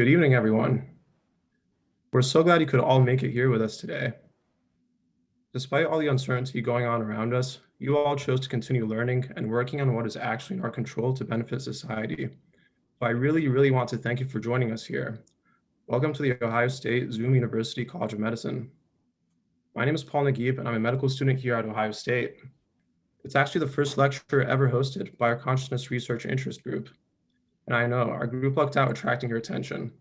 Good evening, everyone. We're so glad you could all make it here with us today. Despite all the uncertainty going on around us, you all chose to continue learning and working on what is actually in our control to benefit society. So I really, really want to thank you for joining us here. Welcome to the Ohio State Zoom University College of Medicine. My name is Paul Naguib, and I'm a medical student here at Ohio State. It's actually the first lecture ever hosted by our Consciousness Research Interest Group, and I know our group lucked out attracting your attention.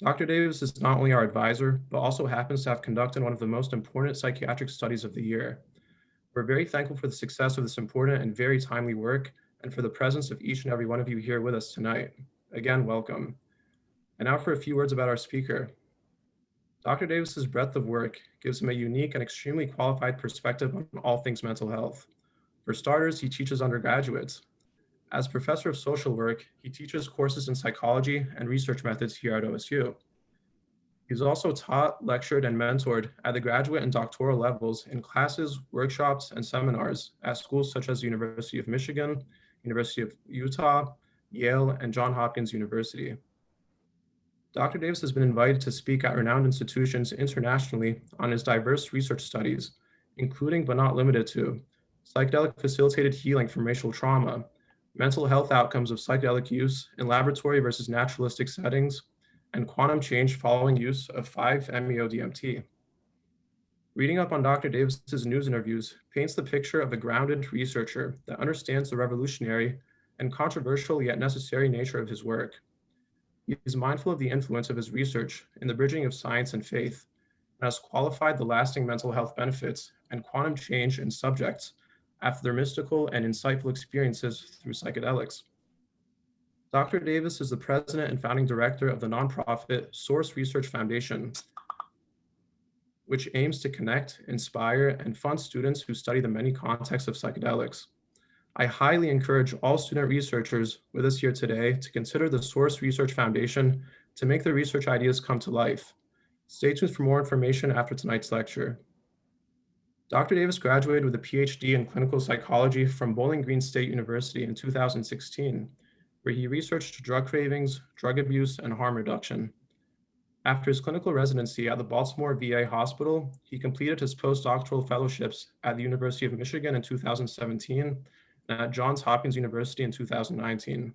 Dr. Davis is not only our advisor, but also happens to have conducted one of the most important psychiatric studies of the year. We're very thankful for the success of this important and very timely work and for the presence of each and every one of you here with us tonight. Again, welcome. And now for a few words about our speaker. Dr. Davis's breadth of work gives him a unique and extremely qualified perspective on all things mental health. For starters, he teaches undergraduates, as professor of social work, he teaches courses in psychology and research methods here at OSU. He's also taught, lectured, and mentored at the graduate and doctoral levels in classes, workshops, and seminars at schools such as the University of Michigan, University of Utah, Yale, and Johns Hopkins University. Dr. Davis has been invited to speak at renowned institutions internationally on his diverse research studies, including but not limited to psychedelic facilitated healing from racial trauma, mental health outcomes of psychedelic use in laboratory versus naturalistic settings, and quantum change following use of 5-MeO-DMT. Reading up on Dr. Davis's news interviews paints the picture of a grounded researcher that understands the revolutionary and controversial yet necessary nature of his work. He is mindful of the influence of his research in the bridging of science and faith, and has qualified the lasting mental health benefits and quantum change in subjects after their mystical and insightful experiences through psychedelics. Dr. Davis is the president and founding director of the nonprofit Source Research Foundation, which aims to connect, inspire, and fund students who study the many contexts of psychedelics. I highly encourage all student researchers with us here today to consider the Source Research Foundation to make their research ideas come to life. Stay tuned for more information after tonight's lecture. Dr. Davis graduated with a PhD in clinical psychology from Bowling Green State University in 2016, where he researched drug cravings, drug abuse, and harm reduction. After his clinical residency at the Baltimore VA Hospital, he completed his postdoctoral fellowships at the University of Michigan in 2017 and at Johns Hopkins University in 2019.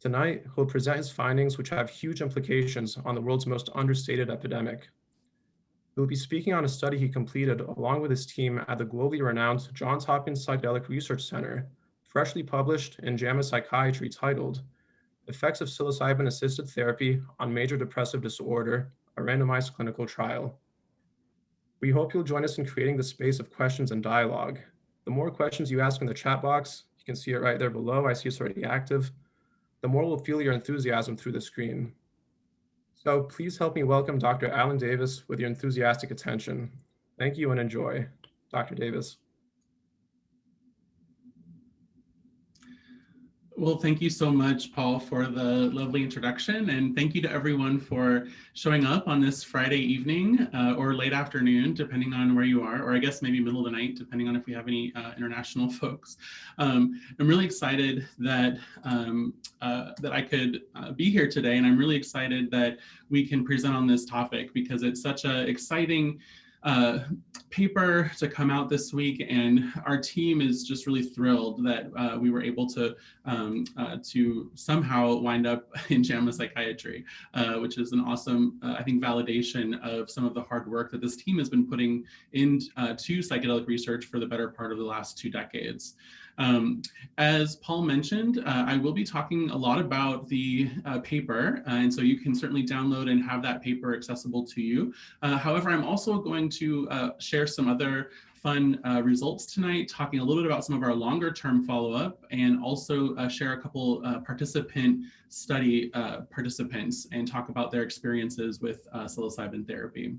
Tonight, he'll present his findings, which have huge implications on the world's most understated epidemic, he will be speaking on a study he completed along with his team at the globally renowned Johns Hopkins Psychedelic Research Center, freshly published in JAMA Psychiatry titled Effects of Psilocybin Assisted Therapy on Major Depressive Disorder, a randomized clinical trial. We hope you'll join us in creating the space of questions and dialogue. The more questions you ask in the chat box, you can see it right there below, I see it's already active, the more we'll feel your enthusiasm through the screen. So please help me welcome Dr. Alan Davis with your enthusiastic attention. Thank you and enjoy. Dr. Davis. Well, thank you so much, Paul, for the lovely introduction. And thank you to everyone for showing up on this Friday evening uh, or late afternoon, depending on where you are, or I guess maybe middle of the night, depending on if we have any uh, international folks. Um, I'm really excited that, um, uh, that I could uh, be here today. And I'm really excited that we can present on this topic because it's such an exciting uh, paper to come out this week, and our team is just really thrilled that uh, we were able to um, uh, to somehow wind up in JAMA Psychiatry, uh, which is an awesome, uh, I think, validation of some of the hard work that this team has been putting into psychedelic research for the better part of the last two decades. Um, as Paul mentioned, uh, I will be talking a lot about the uh, paper, uh, and so you can certainly download and have that paper accessible to you. Uh, however, I'm also going to uh, share some other fun uh, results tonight, talking a little bit about some of our longer term follow-up and also uh, share a couple uh, participant study participants and talk about their experiences with psilocybin therapy.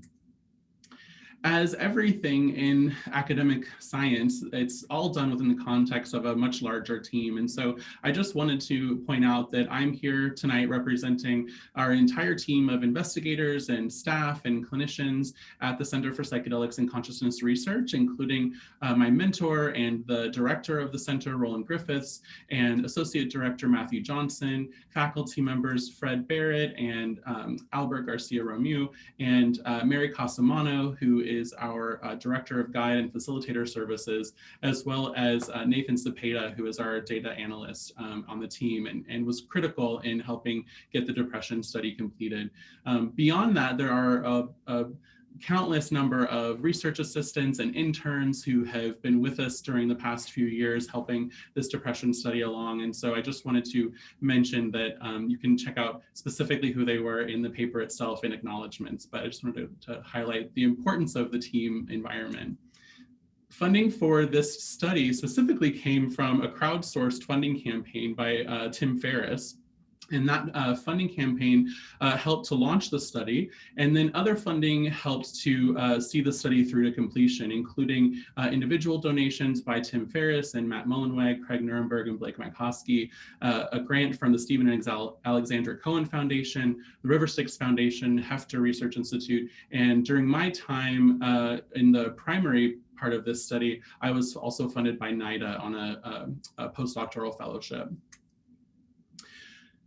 As everything in academic science, it's all done within the context of a much larger team. And so I just wanted to point out that I'm here tonight representing our entire team of investigators and staff and clinicians at the Center for Psychedelics and Consciousness Research, including uh, my mentor and the director of the center, Roland Griffiths, and Associate Director Matthew Johnson, faculty members Fred Barrett and um, Albert Garcia Romeu, and uh, Mary Cosimano, who is our uh, Director of Guide and Facilitator Services, as well as uh, Nathan Sepeda, who is our data analyst um, on the team and, and was critical in helping get the depression study completed. Um, beyond that, there are a, a countless number of research assistants and interns who have been with us during the past few years helping this depression study along. And so I just wanted to mention that um, you can check out specifically who they were in the paper itself in acknowledgements, but I just wanted to, to highlight the importance of the team environment. Funding for this study specifically came from a crowdsourced funding campaign by uh, Tim Ferriss, and that uh, funding campaign uh, helped to launch the study. And then other funding helped to uh, see the study through to completion, including uh, individual donations by Tim Ferriss and Matt Mullenweg, Craig Nerenberg, and Blake Mycoskie, uh, a grant from the Stephen and Alexandra Cohen Foundation, the River Styx Foundation, Heffter Research Institute. And during my time uh, in the primary part of this study, I was also funded by NIDA on a, a, a postdoctoral fellowship.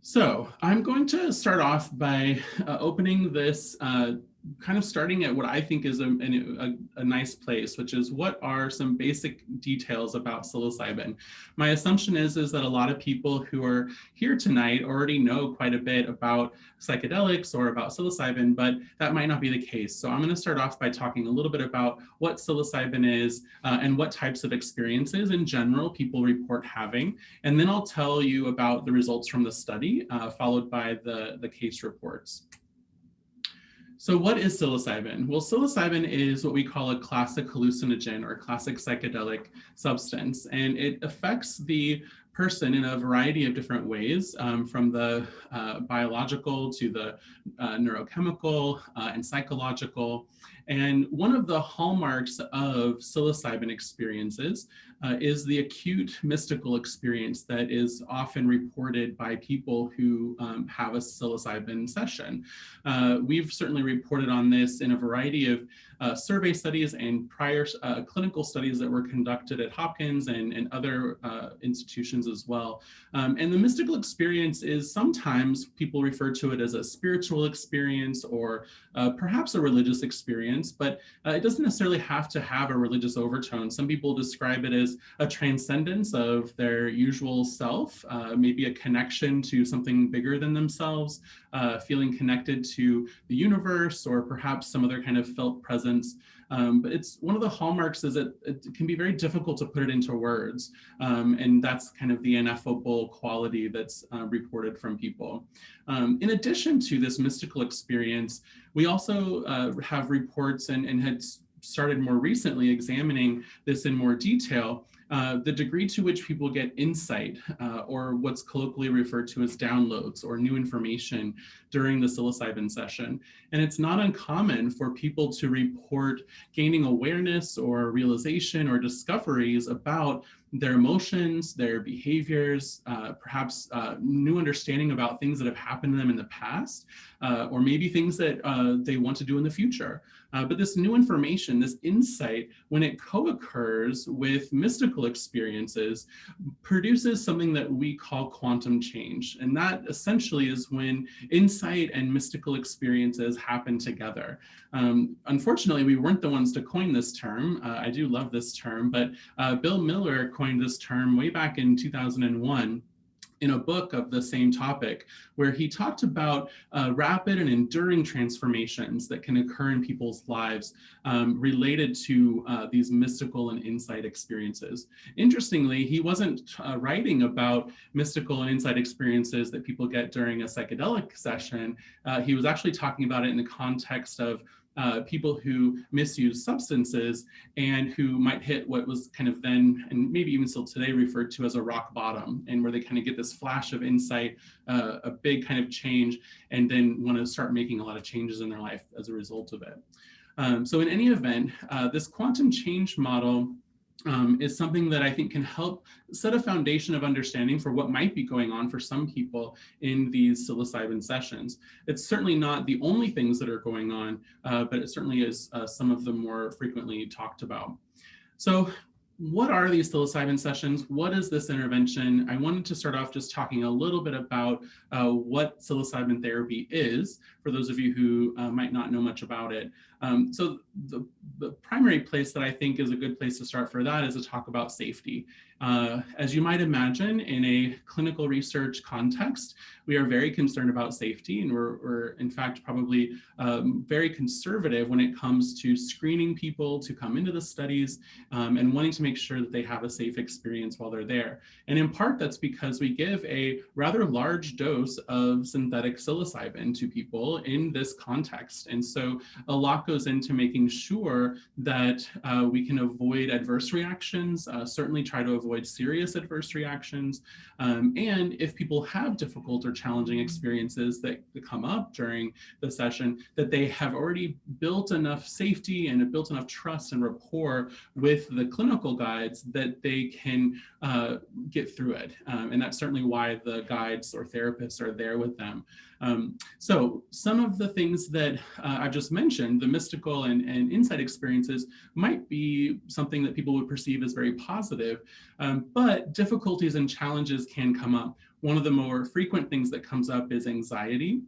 So I'm going to start off by uh, opening this uh, kind of starting at what I think is a, a, a, nice place, which is what are some basic details about psilocybin. My assumption is, is that a lot of people who are here tonight already know quite a bit about psychedelics or about psilocybin, but that might not be the case. So I'm going to start off by talking a little bit about what psilocybin is uh, and what types of experiences in general people report having. And then I'll tell you about the results from the study, uh, followed by the, the case reports. So what is psilocybin? Well, psilocybin is what we call a classic hallucinogen or classic psychedelic substance, and it affects the person in a variety of different ways, um, from the uh, biological to the uh, neurochemical uh, and psychological. And one of the hallmarks of psilocybin experiences uh, is the acute mystical experience that is often reported by people who um, have a psilocybin session. Uh, we've certainly reported on this in a variety of uh, survey studies and prior uh, clinical studies that were conducted at Hopkins and, and other uh, institutions as well. Um, and the mystical experience is sometimes people refer to it as a spiritual experience or uh, perhaps a religious experience, but uh, it doesn't necessarily have to have a religious overtone. Some people describe it as a transcendence of their usual self, uh, maybe a connection to something bigger than themselves, feeling connected to the universe or perhaps some other kind of felt presence. Um, but it's one of the hallmarks is that it can be very difficult to put it into words. Um, and that's kind of the ineffable quality that's uh, reported from people. Um, in addition to this mystical experience, we also uh, have reports and, and had started more recently examining this in more detail uh, the degree to which people get insight uh, or what's colloquially referred to as downloads or new information during the psilocybin session. And it's not uncommon for people to report gaining awareness or realization or discoveries about their emotions, their behaviors, uh, perhaps uh, new understanding about things that have happened to them in the past, uh, or maybe things that uh, they want to do in the future. Uh, but this new information, this insight, when it co-occurs with mystical experiences, produces something that we call quantum change. And that essentially is when insight and mystical experiences happen together. Um, unfortunately, we weren't the ones to coin this term. Uh, I do love this term, but Bill Miller coined this term way back in 2001 in a book of the same topic, where he talked about uh, rapid and enduring transformations that can occur in people's lives um, related to uh, these mystical and insight experiences. Interestingly, he wasn't uh, writing about mystical and insight experiences that people get during a psychedelic session. Uh, he was actually talking about it in the context of uh, people who misuse substances and who might hit what was kind of then, and maybe even still today, referred to as a rock bottom, and where they kind of get this flash of insight, uh, a big kind of change, and then want to start making a lot of changes in their life as a result of it. Um, so in any event, uh, this quantum change model um, is something that I think can help set a foundation of understanding for what might be going on for some people in these psilocybin sessions. It's certainly not the only things that are going on, uh, but it certainly is uh, some of the more frequently talked about. So what are these psilocybin sessions? What is this intervention? I wanted to start off just talking a little bit about uh, what psilocybin therapy is, for those of you who uh, might not know much about it. Um, so the, the, primary place that I think is a good place to start for that is to talk about safety. Uh, as you might imagine, in a clinical research context, we are very concerned about safety, and we're, we're in fact probably um, very conservative when it comes to screening people to come into the studies um, and wanting to make sure that they have a safe experience while they're there. And in part, that's because we give a rather large dose of synthetic psilocybin to people in this context. And so a lot goes into making sure that uh, we can avoid adverse reactions, uh, certainly try to avoid serious adverse reactions. Um, and if people have difficult or challenging experiences that, come up during the session, that they have already built enough safety and built enough trust and rapport with the clinical guides that they can uh, get through it. Um, and that's certainly why the guides or therapists are there with them. Um, so some of the things that uh, I've just mentioned, the mystical and, and insight experiences might be something that people would perceive as very positive, um, but difficulties and challenges can come up. One of the more frequent things that comes up is anxiety.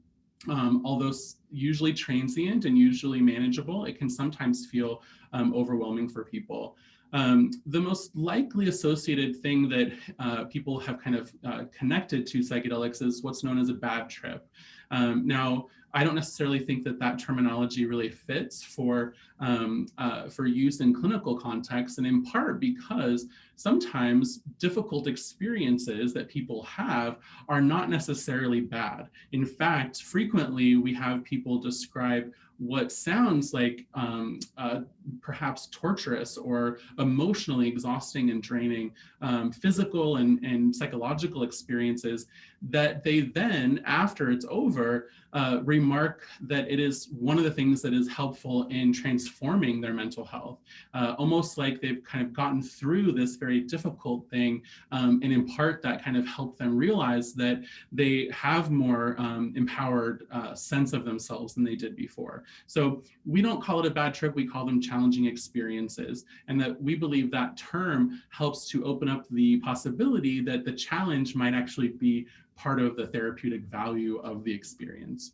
Um, although usually transient and usually manageable, it can sometimes feel um, overwhelming for people. Um, the most likely associated thing that uh, people have kind of uh, connected to psychedelics is what's known as a bad trip. Um, now, I don't necessarily think that that terminology really fits for, um, uh, for use in clinical contexts, and in part because sometimes difficult experiences that people have are not necessarily bad. In fact, frequently we have people describe what sounds like um, uh, perhaps torturous or emotionally exhausting and draining um, physical and, and psychological experiences that they then, after it's over, uh, remark that it is one of the things that is helpful in transforming their mental health, uh, almost like they've kind of gotten through this very difficult thing, um, and in part that kind of helped them realize that they have more um, empowered uh, sense of themselves than they did before. So we don't call it a bad trip, we call them challenging experiences, and that we believe that term helps to open up the possibility that the challenge might actually be part of the therapeutic value of the experience.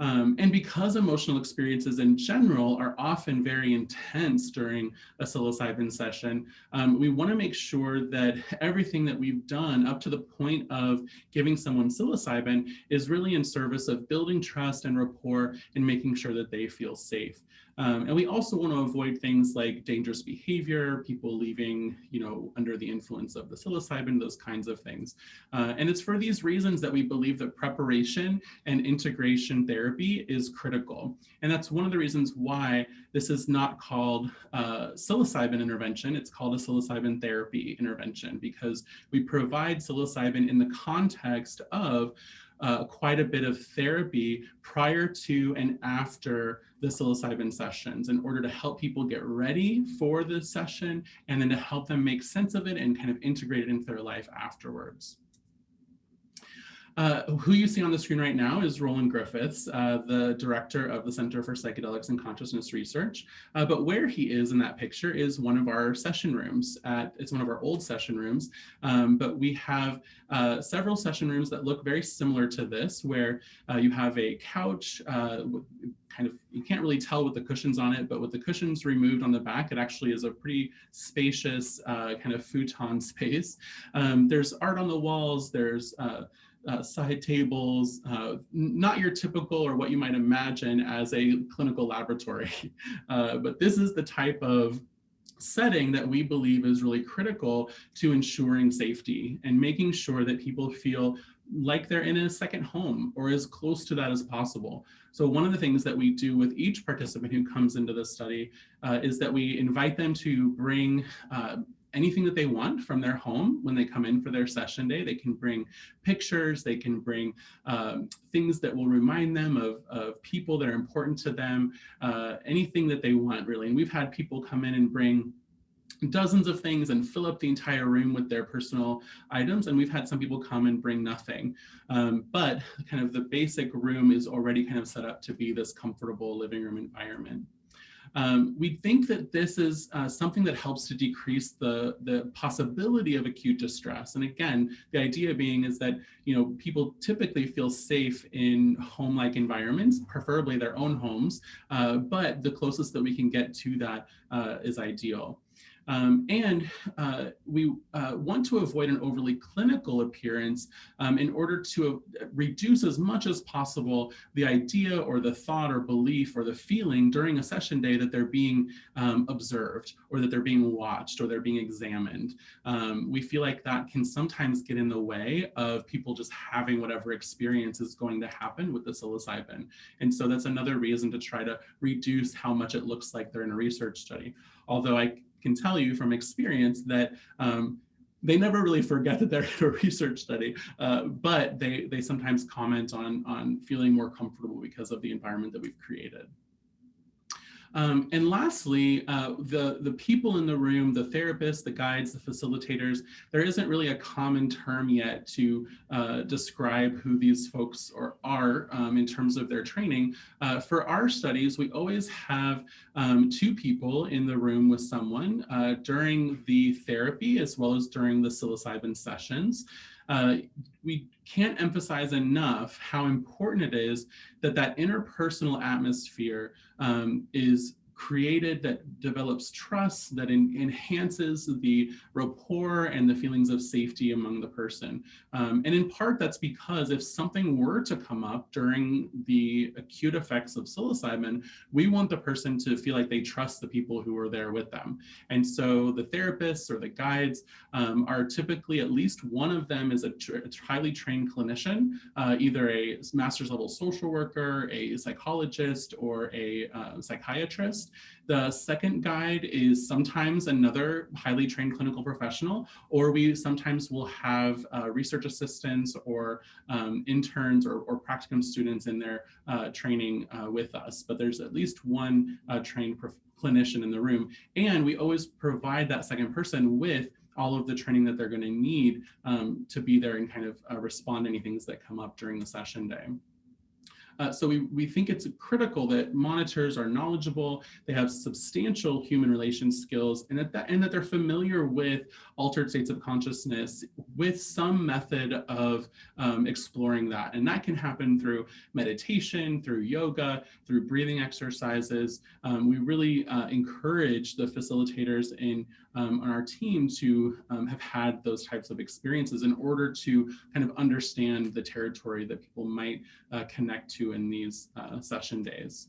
Um, and because emotional experiences in general are often very intense during a psilocybin session, um, we want to make sure that everything that we've done up to the point of giving someone psilocybin is really in service of building trust and rapport and making sure that they feel safe. Um, and we also want to avoid things like dangerous behavior, people leaving, you know, under the influence of the psilocybin, those kinds of things. Uh, and it's for these reasons that we believe that preparation and integration therapy is critical. And that's one of the reasons why this is not called uh, psilocybin intervention, it's called a psilocybin therapy intervention because we provide psilocybin in the context of uh, quite a bit of therapy prior to and after the psilocybin sessions in order to help people get ready for the session and then to help them make sense of it and kind of integrate it into their life afterwards. Uh, who you see on the screen right now is Roland Griffiths, uh, the director of the Center for Psychedelics and Consciousness Research. Uh, but where he is in that picture is one of our session rooms. At, it's one of our old session rooms, um, but we have uh, several session rooms that look very similar to this, where uh, you have a couch kind of, you can't really tell with the cushions on it, but with the cushions removed on the back, it actually is a pretty spacious kind of futon space. Um, there's art on the walls, there's uh, side tables, uh, not your typical or what you might imagine as a clinical laboratory. Uh, but this is the type of setting that we believe is really critical to ensuring safety and making sure that people feel like they're in a second home or as close to that as possible. So one of the things that we do with each participant who comes into the study uh, is that we invite them to bring uh, anything that they want from their home when they come in for their session day. They can bring pictures, they can bring um, things that will remind them of, of people that are important to them, uh, anything that they want really. And we've had people come in and bring dozens of things and fill up the entire room with their personal items. And we've had some people come and bring nothing. Um, but kind of the basic room is already kind of set up to be this comfortable living room environment. Um, we think that this is uh, something that helps to decrease the, the possibility of acute distress. And again, the idea being is that, you know, people typically feel safe in home-like environments, preferably their own homes, uh, but the closest that we can get to that uh, is ideal. Um, and uh, we uh, want to avoid an overly clinical appearance um, in order to reduce as much as possible the idea or the thought or belief or the feeling during a session day that they're being um, observed or that they're being watched or they're being examined. Um, we feel like that can sometimes get in the way of people just having whatever experience is going to happen with the psilocybin. And so that's another reason to try to reduce how much it looks like they're in a research study. Although I can tell you from experience that um, they never really forget that they're in a research study, uh, but they, they sometimes comment on, on feeling more comfortable because of the environment that we've created. Um, and lastly, uh, the, the people in the room, the therapists, the guides, the facilitators, there isn't really a common term yet to uh, describe who these folks are, are um, in terms of their training. Uh, for our studies, we always have um, two people in the room with someone uh, during the therapy as well as during the psilocybin sessions. Uh, we can't emphasize enough how important it is that that interpersonal atmosphere um, is created that develops trust, that enhances the rapport and the feelings of safety among the person. Um, and in part, that's because if something were to come up during the acute effects of psilocybin, we want the person to feel like they trust the people who are there with them. And so the therapists or the guides um, are typically at least one of them is a, a highly trained clinician, uh, either a master's level social worker, a psychologist, or a uh, psychiatrist. The second guide is sometimes another highly trained clinical professional, or we sometimes will have uh, research assistants or um, interns or, or, practicum students in their uh, training uh, with us. But there's at least one uh, trained clinician in the room. And we always provide that second person with all of the training that they're going to need um, to be there and kind of uh, respond to any things that come up during the session day. Uh, so we, we think it's critical that monitors are knowledgeable, they have substantial human relations skills, and that, that, and that they're familiar with altered states of consciousness with some method of um, exploring that. And that can happen through meditation, through yoga, through breathing exercises. Um, we really uh, encourage the facilitators in um, on our team to um, have had those types of experiences in order to kind of understand the territory that people might uh, connect to in these uh, session days.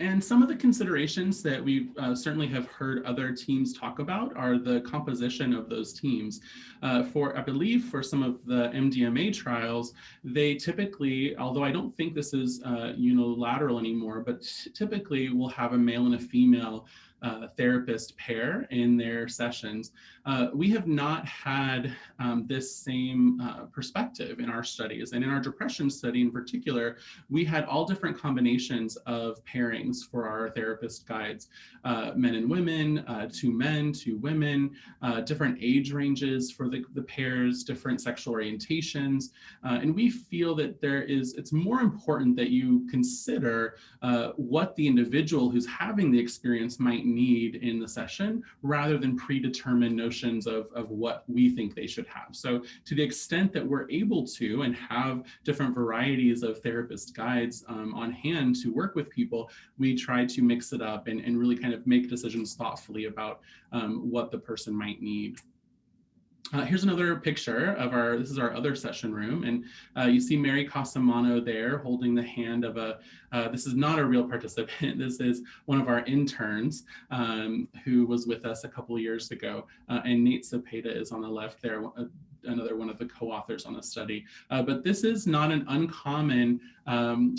And some of the considerations that we uh, certainly have heard other teams talk about are the composition of those teams. Uh, for, I believe, for some of the MDMA trials, they typically, although I don't think this is uh, unilateral anymore, but typically will have a male and a female uh, therapist pair in their sessions. Uh, we have not had um, this same uh, perspective in our studies. And in our depression study in particular, we had all different combinations of pairings for our therapist guides, uh, men and women, uh, two men, two women, uh, different age ranges for the, the pairs, different sexual orientations. and we feel that there is, it's more important that you consider what the individual who's having the experience might need in the session rather than predetermined notions of, of what we think they should have. So to the extent that we're able to and have different varieties of therapist guides um, on hand to work with people, we try to mix it up and, and really kind of make decisions thoughtfully about um, what the person might need. Uh, here's another picture of our, this is our other session room. And uh, you see Mary Cosimano there holding the hand of a, uh, this is not a real participant. This is one of our interns um, who was with us a couple years ago. Uh, and Nate Sepeda is on the left there, uh, another one of the co-authors on the study. Uh, but this is not an uncommon um,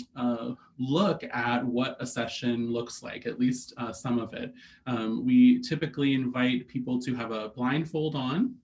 look at what a session looks like, at least some of it. Um, we typically invite people to have a blindfold on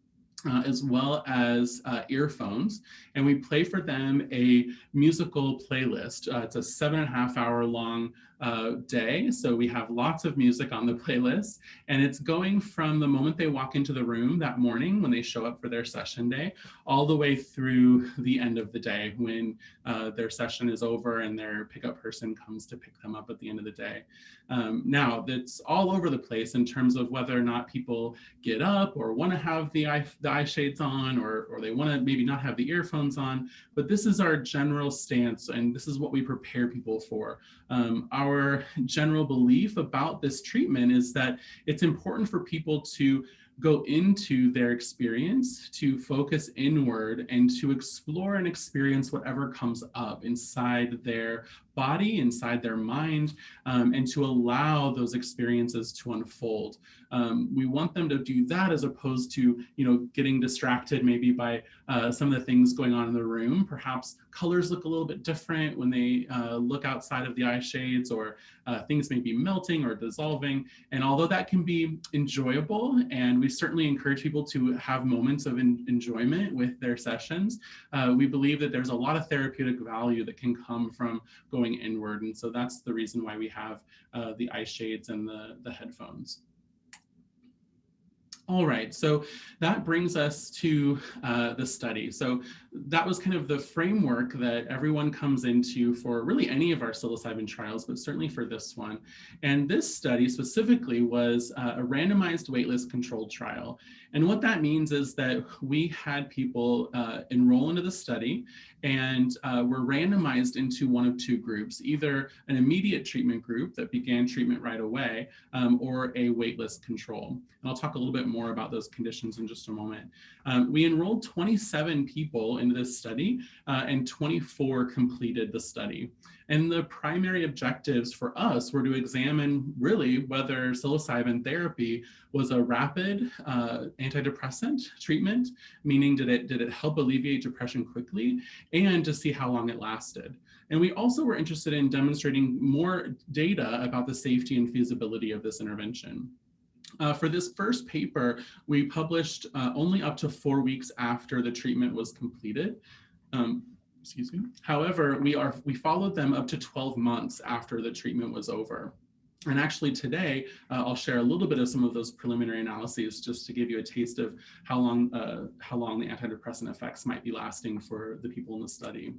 uh, as well as uh, earphones. And we play for them a musical playlist. Uh, it's a seven and a half hour long uh, day. So we have lots of music on the playlist and it's going from the moment they walk into the room that morning when they show up for their session day, all the way through the end of the day when uh, their session is over and their pickup person comes to pick them up at the end of the day. Um, now that's all over the place in terms of whether or not people get up or want to have the eye, the eye shades on or, or they want to maybe not have the earphones on, but this is our general stance and this is what we prepare people for. Um, our general belief about this treatment is that it's important for people to go into their experience, to focus inward and to explore and experience whatever comes up inside their body, inside their mind, um, and to allow those experiences to unfold. Um, we want them to do that as opposed to, you know, getting distracted maybe by uh, some of the things going on in the room. Perhaps colors look a little bit different when they uh, look outside of the eye shades or uh, things may be melting or dissolving. And although that can be enjoyable, and we certainly encourage people to have moments of enjoyment with their sessions, uh, we believe that there's a lot of therapeutic value that can come from going inward. And so that's the reason why we have uh, the eye shades and the, the headphones. All right, so that brings us to uh, the study. So that was kind of the framework that everyone comes into for really any of our psilocybin trials, but certainly for this one. And this study specifically was uh, a randomized waitlist controlled trial. And what that means is that we had people uh, enroll into the study and uh, were randomized into one of two groups, either an immediate treatment group that began treatment right away um, or a waitlist control. And I'll talk a little bit more about those conditions in just a moment. Um, we enrolled 27 people into this study uh, and 24 completed the study. And the primary objectives for us were to examine really whether psilocybin therapy was a rapid uh, antidepressant treatment, meaning did it, did it help alleviate depression quickly, and to see how long it lasted. And we also were interested in demonstrating more data about the safety and feasibility of this intervention. Uh, for this first paper, we published uh, only up to four weeks after the treatment was completed. Um, excuse me. However, we are we followed them up to 12 months after the treatment was over. And actually today, uh, I'll share a little bit of some of those preliminary analyses just to give you a taste of how long, uh, how long the antidepressant effects might be lasting for the people in the study.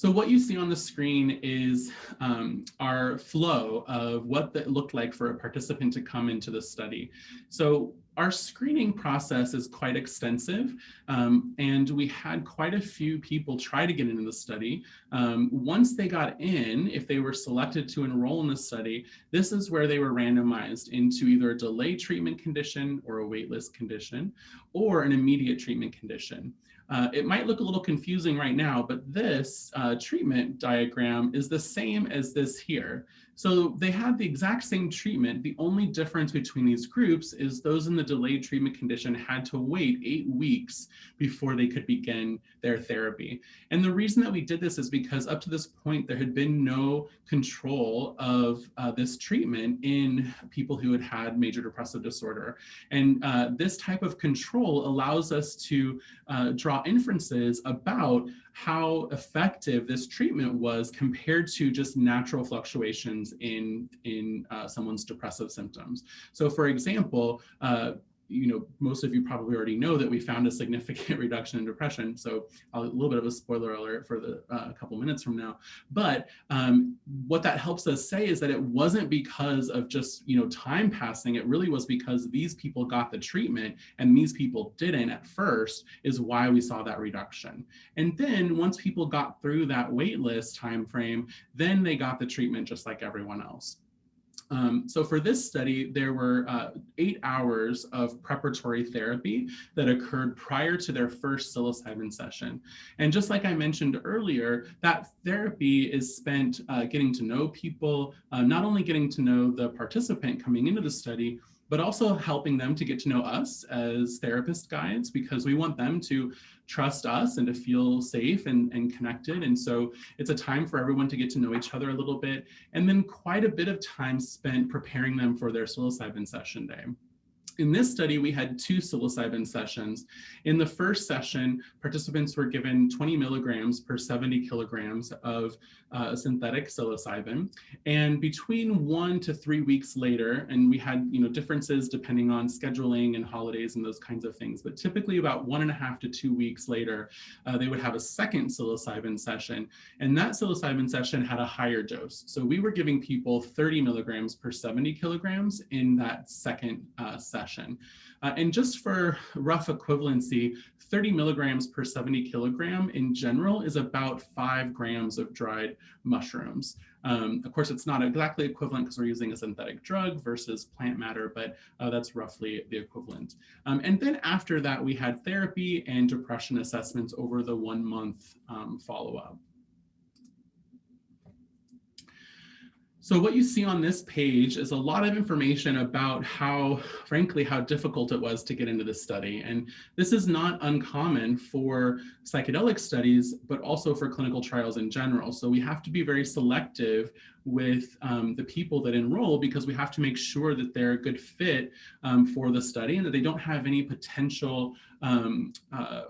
So what you see on the screen is um, our flow of what that looked like for a participant to come into the study. So our screening process is quite extensive um, and we had quite a few people try to get into the study. Um, once they got in, if they were selected to enroll in the study, this is where they were randomized into either a delayed treatment condition or a waitlist condition or an immediate treatment condition. Uh, it might look a little confusing right now, but this uh, treatment diagram is the same as this here. So they had the exact same treatment. The only difference between these groups is those in the delayed treatment condition had to wait eight weeks before they could begin their therapy. And the reason that we did this is because up to this point, there had been no control of uh, this treatment in people who had had major depressive disorder. And uh, this type of control allows us to uh, draw inferences about how effective this treatment was compared to just natural fluctuations in, in uh, someone's depressive symptoms. So for example, uh, you know, most of you probably already know that we found a significant reduction in depression. So a little bit of a spoiler alert for the uh, couple minutes from now. But um, what that helps us say is that it wasn't because of just, you know, time passing. It really was because these people got the treatment and these people didn't at first is why we saw that reduction. And then once people got through that wait list time frame, then they got the treatment just like everyone else. Um, so for this study, there were uh, eight hours of preparatory therapy that occurred prior to their first psilocybin session. And just like I mentioned earlier, that therapy is spent uh, getting to know people, uh, not only getting to know the participant coming into the study, but also helping them to get to know us as therapist guides because we want them to trust us and to feel safe and, and connected. And so it's a time for everyone to get to know each other a little bit and then quite a bit of time spent preparing them for their psilocybin session day. In this study, we had two psilocybin sessions. In the first session, participants were given 20 milligrams per 70 kilograms of uh, synthetic psilocybin. And between one to three weeks later, and we had you know differences depending on scheduling and holidays and those kinds of things, but typically about one and a half to two weeks later, uh, they would have a second psilocybin session. And that psilocybin session had a higher dose. So we were giving people 30 milligrams per 70 kilograms in that second uh, session session. Uh, and just for rough equivalency, 30 milligrams per 70 kilogram in general is about five grams of dried mushrooms. Um, of course, it's not exactly equivalent because we're using a synthetic drug versus plant matter, but uh, that's roughly the equivalent. Um, and then after that, we had therapy and depression assessments over the one month um, follow-up. So what you see on this page is a lot of information about how, frankly, how difficult it was to get into this study. And this is not uncommon for psychedelic studies, but also for clinical trials in general. So we have to be very selective with um, the people that enroll because we have to make sure that they're a good fit um, for the study and that they don't have any potential um, uh,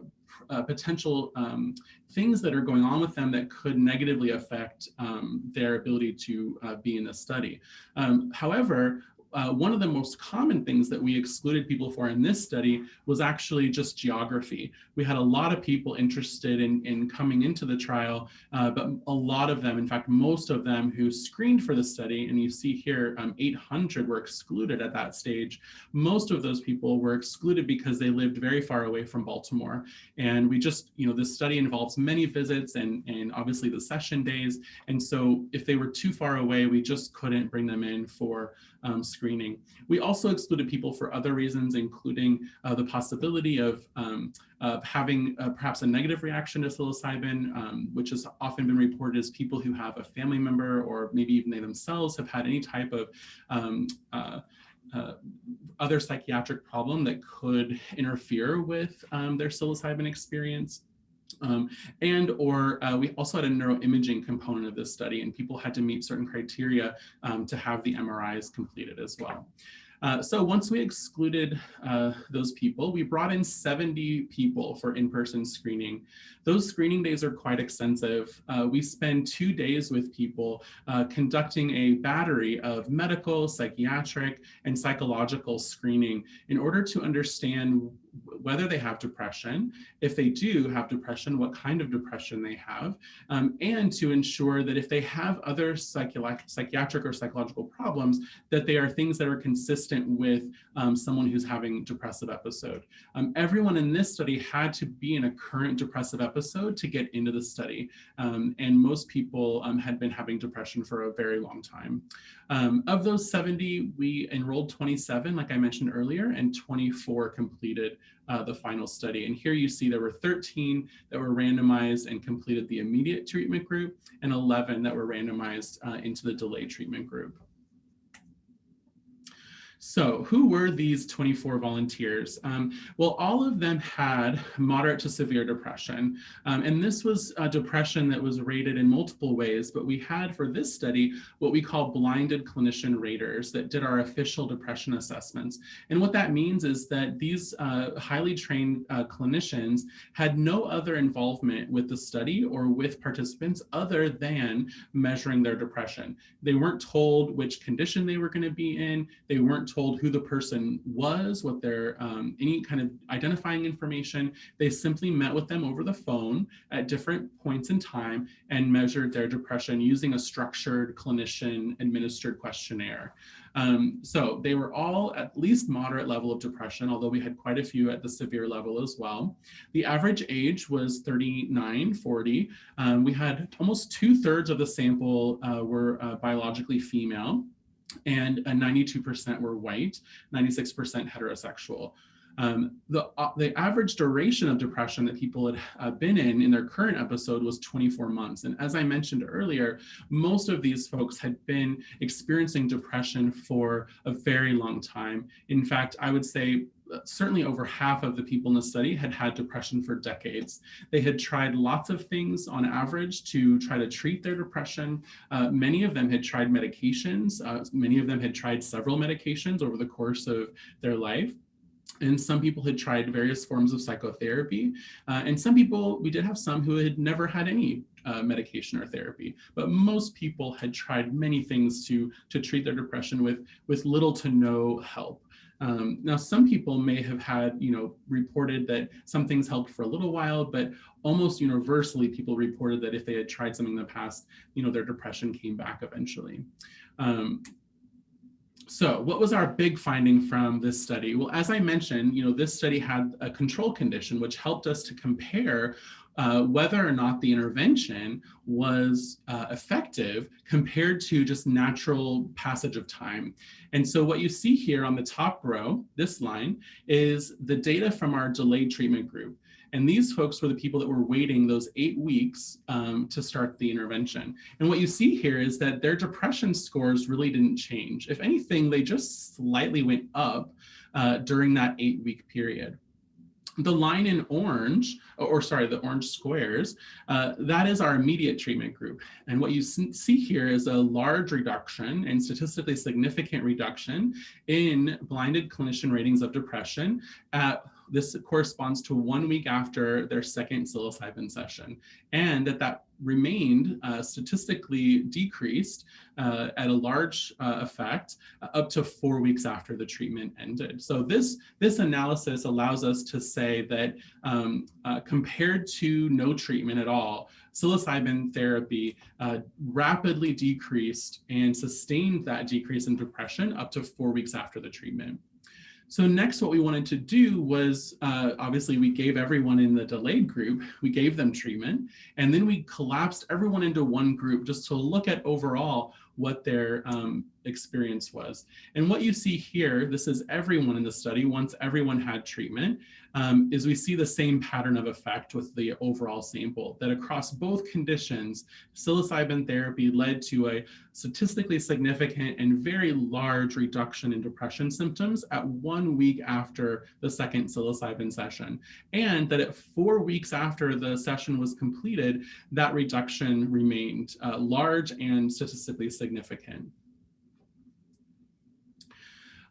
uh, potential um, things that are going on with them that could negatively affect um, their ability to uh, be in the study. Um, however, uh, one of the most common things that we excluded people for in this study was actually just geography. We had a lot of people interested in, in coming into the trial, uh, but a lot of them, in fact, most of them who screened for the study, and you see here um, 800 were excluded at that stage. Most of those people were excluded because they lived very far away from Baltimore. And we just, you know, this study involves many visits and, and obviously the session days. And so if they were too far away, we just couldn't bring them in for um, screening. We also excluded people for other reasons, including uh, the possibility of, um, of having uh, perhaps a negative reaction to psilocybin, um, which has often been reported as people who have a family member or maybe even they themselves have had any type of um, uh, uh, other psychiatric problem that could interfere with um, their psilocybin experience. Um, and or uh, we also had a neuroimaging component of this study and people had to meet certain criteria um, to have the MRIs completed as well. Uh, so once we excluded uh, those people, we brought in 70 people for in-person screening. Those screening days are quite extensive. Uh, we spend two days with people uh, conducting a battery of medical, psychiatric, and psychological screening in order to understand whether they have depression, if they do have depression, what kind of depression they have, um, and to ensure that if they have other psychiatric or psychological problems, that they are things that are consistent with um, someone who's having depressive episode. Um, everyone in this study had to be in a current depressive episode to get into the study, um, and most people um, had been having depression for a very long time. Um, of those 70, we enrolled 27, like I mentioned earlier, and 24 completed uh, the final study. And here you see there were 13 that were randomized and completed the immediate treatment group and 11 that were randomized uh, into the delayed treatment group. So who were these 24 volunteers? Um, well, all of them had moderate to severe depression. Um, and this was a depression that was rated in multiple ways, but we had for this study what we call blinded clinician raters that did our official depression assessments. And what that means is that these uh, highly trained uh, clinicians had no other involvement with the study or with participants other than measuring their depression. They weren't told which condition they were going to be in. They weren't told who the person was, what their, um, any kind of identifying information. They simply met with them over the phone at different points in time and measured their depression using a structured clinician administered questionnaire. Um, so they were all at least moderate level of depression, although we had quite a few at the severe level as well. The average age was 39, 40. Um, we had almost two thirds of the sample uh, were uh, biologically female and 92% were white, 96% heterosexual. Um, the, uh, the average duration of depression that people had uh, been in in their current episode was 24 months. And as I mentioned earlier, most of these folks had been experiencing depression for a very long time. In fact, I would say uh, certainly over half of the people in the study had had depression for decades. They had tried lots of things on average to try to treat their depression. Uh, many of them had tried medications. Uh, many of them had tried several medications over the course of their life. And some people had tried various forms of psychotherapy. Uh, and some people, we did have some who had never had any uh, medication or therapy, but most people had tried many things to, to treat their depression with, with little to no help. Um, now, some people may have had, you know, reported that some things helped for a little while, but almost universally, people reported that if they had tried something in the past, you know, their depression came back eventually. Um, so what was our big finding from this study? Well, as I mentioned, you know, this study had a control condition, which helped us to compare uh, whether or not the intervention was uh, effective compared to just natural passage of time. And so what you see here on the top row, this line, is the data from our delayed treatment group. And these folks were the people that were waiting those eight weeks um, to start the intervention. And what you see here is that their depression scores really didn't change. If anything, they just slightly went up uh, during that eight week period. The line in orange, or sorry, the orange squares, uh, that is our immediate treatment group. And what you see here is a large reduction and statistically significant reduction in blinded clinician ratings of depression at this corresponds to one week after their second psilocybin session, and that that remained uh, statistically decreased uh, at a large uh, effect uh, up to four weeks after the treatment ended. So this, this analysis allows us to say that um, uh, compared to no treatment at all, psilocybin therapy uh, rapidly decreased and sustained that decrease in depression up to four weeks after the treatment. So next what we wanted to do was, uh, obviously we gave everyone in the delayed group, we gave them treatment, and then we collapsed everyone into one group just to look at overall what their um, experience was. And what you see here, this is everyone in the study, once everyone had treatment, um, is we see the same pattern of effect with the overall sample, that across both conditions, psilocybin therapy led to a statistically significant and very large reduction in depression symptoms at one week after the second psilocybin session. And that at four weeks after the session was completed, that reduction remained uh, large and statistically significant.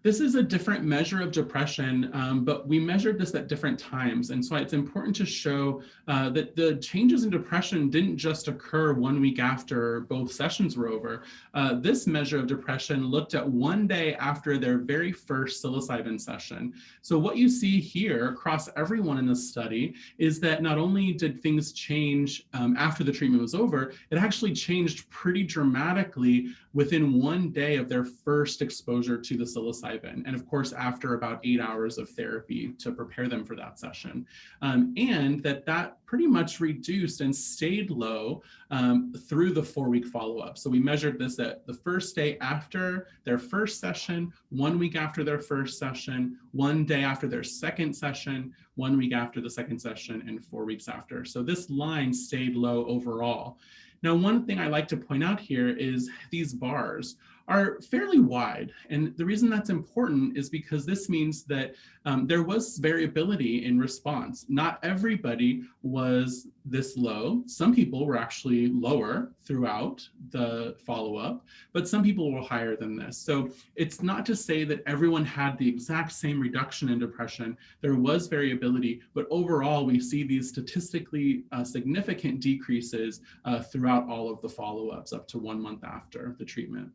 This is a different measure of depression, um, but we measured this at different times. And so it's important to show uh, that the changes in depression didn't just occur one week after both sessions were over. Uh, this measure of depression looked at one day after their very first psilocybin session. So what you see here across everyone in the study is that not only did things change um, after the treatment was over, it actually changed pretty dramatically within one day of their first exposure to the psilocybin. And of course, after about eight hours of therapy to prepare them for that session. Um, and that that pretty much reduced and stayed low um, through the four week follow-up. So we measured this at the first day after their first session, one week after their first session, one day after their second session, one week after the second session, and four weeks after. So this line stayed low overall. Now, one thing I like to point out here is these bars are fairly wide. And the reason that's important is because this means that um, there was variability in response. Not everybody was this low. Some people were actually lower throughout the follow-up, but some people were higher than this. So it's not to say that everyone had the exact same reduction in depression. There was variability, but overall we see these statistically uh, significant decreases uh, throughout all of the follow-ups up to one month after the treatment.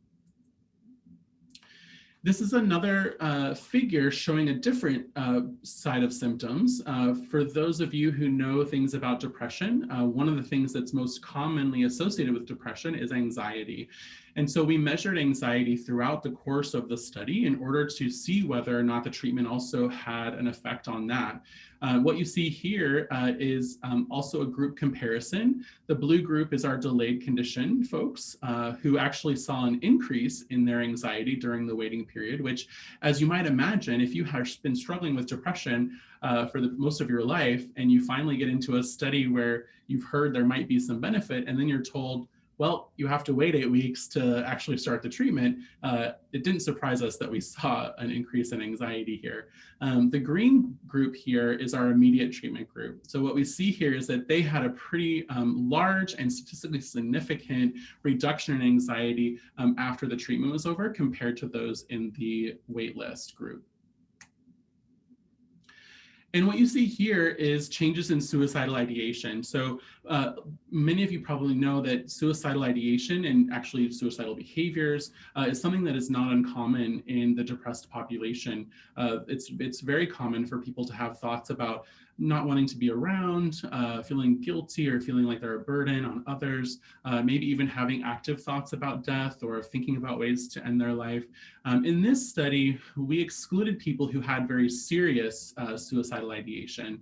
This is another uh, figure showing a different uh, side of symptoms. Uh, for those of you who know things about depression, uh, one of the things that's most commonly associated with depression is anxiety. And so we measured anxiety throughout the course of the study in order to see whether or not the treatment also had an effect on that. Uh, what you see here uh, is um, also a group comparison. The blue group is our delayed condition folks uh, who actually saw an increase in their anxiety during the waiting period, which as you might imagine, if you have been struggling with depression uh, for the most of your life and you finally get into a study where you've heard there might be some benefit and then you're told, well, you have to wait eight weeks to actually start the treatment, uh, it didn't surprise us that we saw an increase in anxiety here. Um, the green group here is our immediate treatment group. So what we see here is that they had a pretty um, large and statistically significant reduction in anxiety um, after the treatment was over compared to those in the waitlist group. And what you see here is changes in suicidal ideation. So uh, many of you probably know that suicidal ideation and actually suicidal behaviors uh, is something that is not uncommon in the depressed population. Uh, it's, it's very common for people to have thoughts about not wanting to be around, uh, feeling guilty or feeling like they're a burden on others, uh, maybe even having active thoughts about death or thinking about ways to end their life. Um, in this study, we excluded people who had very serious suicidal ideation,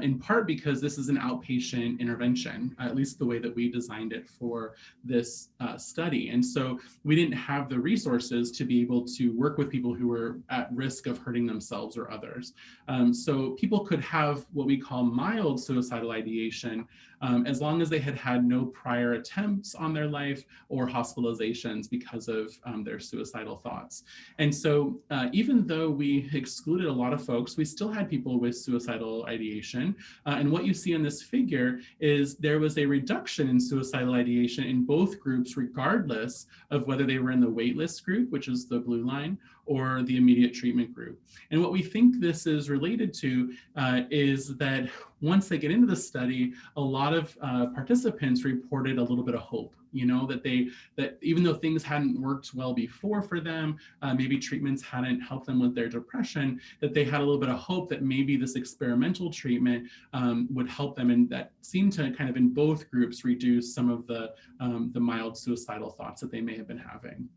in part because this is an outpatient intervention, at least the way that we designed it for this uh, study. And so we didn't have the resources to be able to work with people who were at risk of hurting themselves or others. Um, so people could have what we call mild suicidal ideation, um, as long as they had had no prior attempts on their life or hospitalizations because of um, their suicidal thoughts. And so uh, even though we excluded a lot of folks, we still had people with suicidal ideation. Uh, and what you see in this figure is there was a reduction in suicidal ideation in both groups, regardless of whether they were in the waitlist group, which is the blue line, or the immediate treatment group. And what we think this is related to uh, is that once they get into the study, a lot of uh, participants reported a little bit of hope, you know, that they, that even though things hadn't worked well before for them, uh, maybe treatments hadn't helped them with their depression, that they had a little bit of hope that maybe this experimental treatment um, would help them. And that seemed to kind of in both groups reduce some of the, um, the mild suicidal thoughts that they may have been having.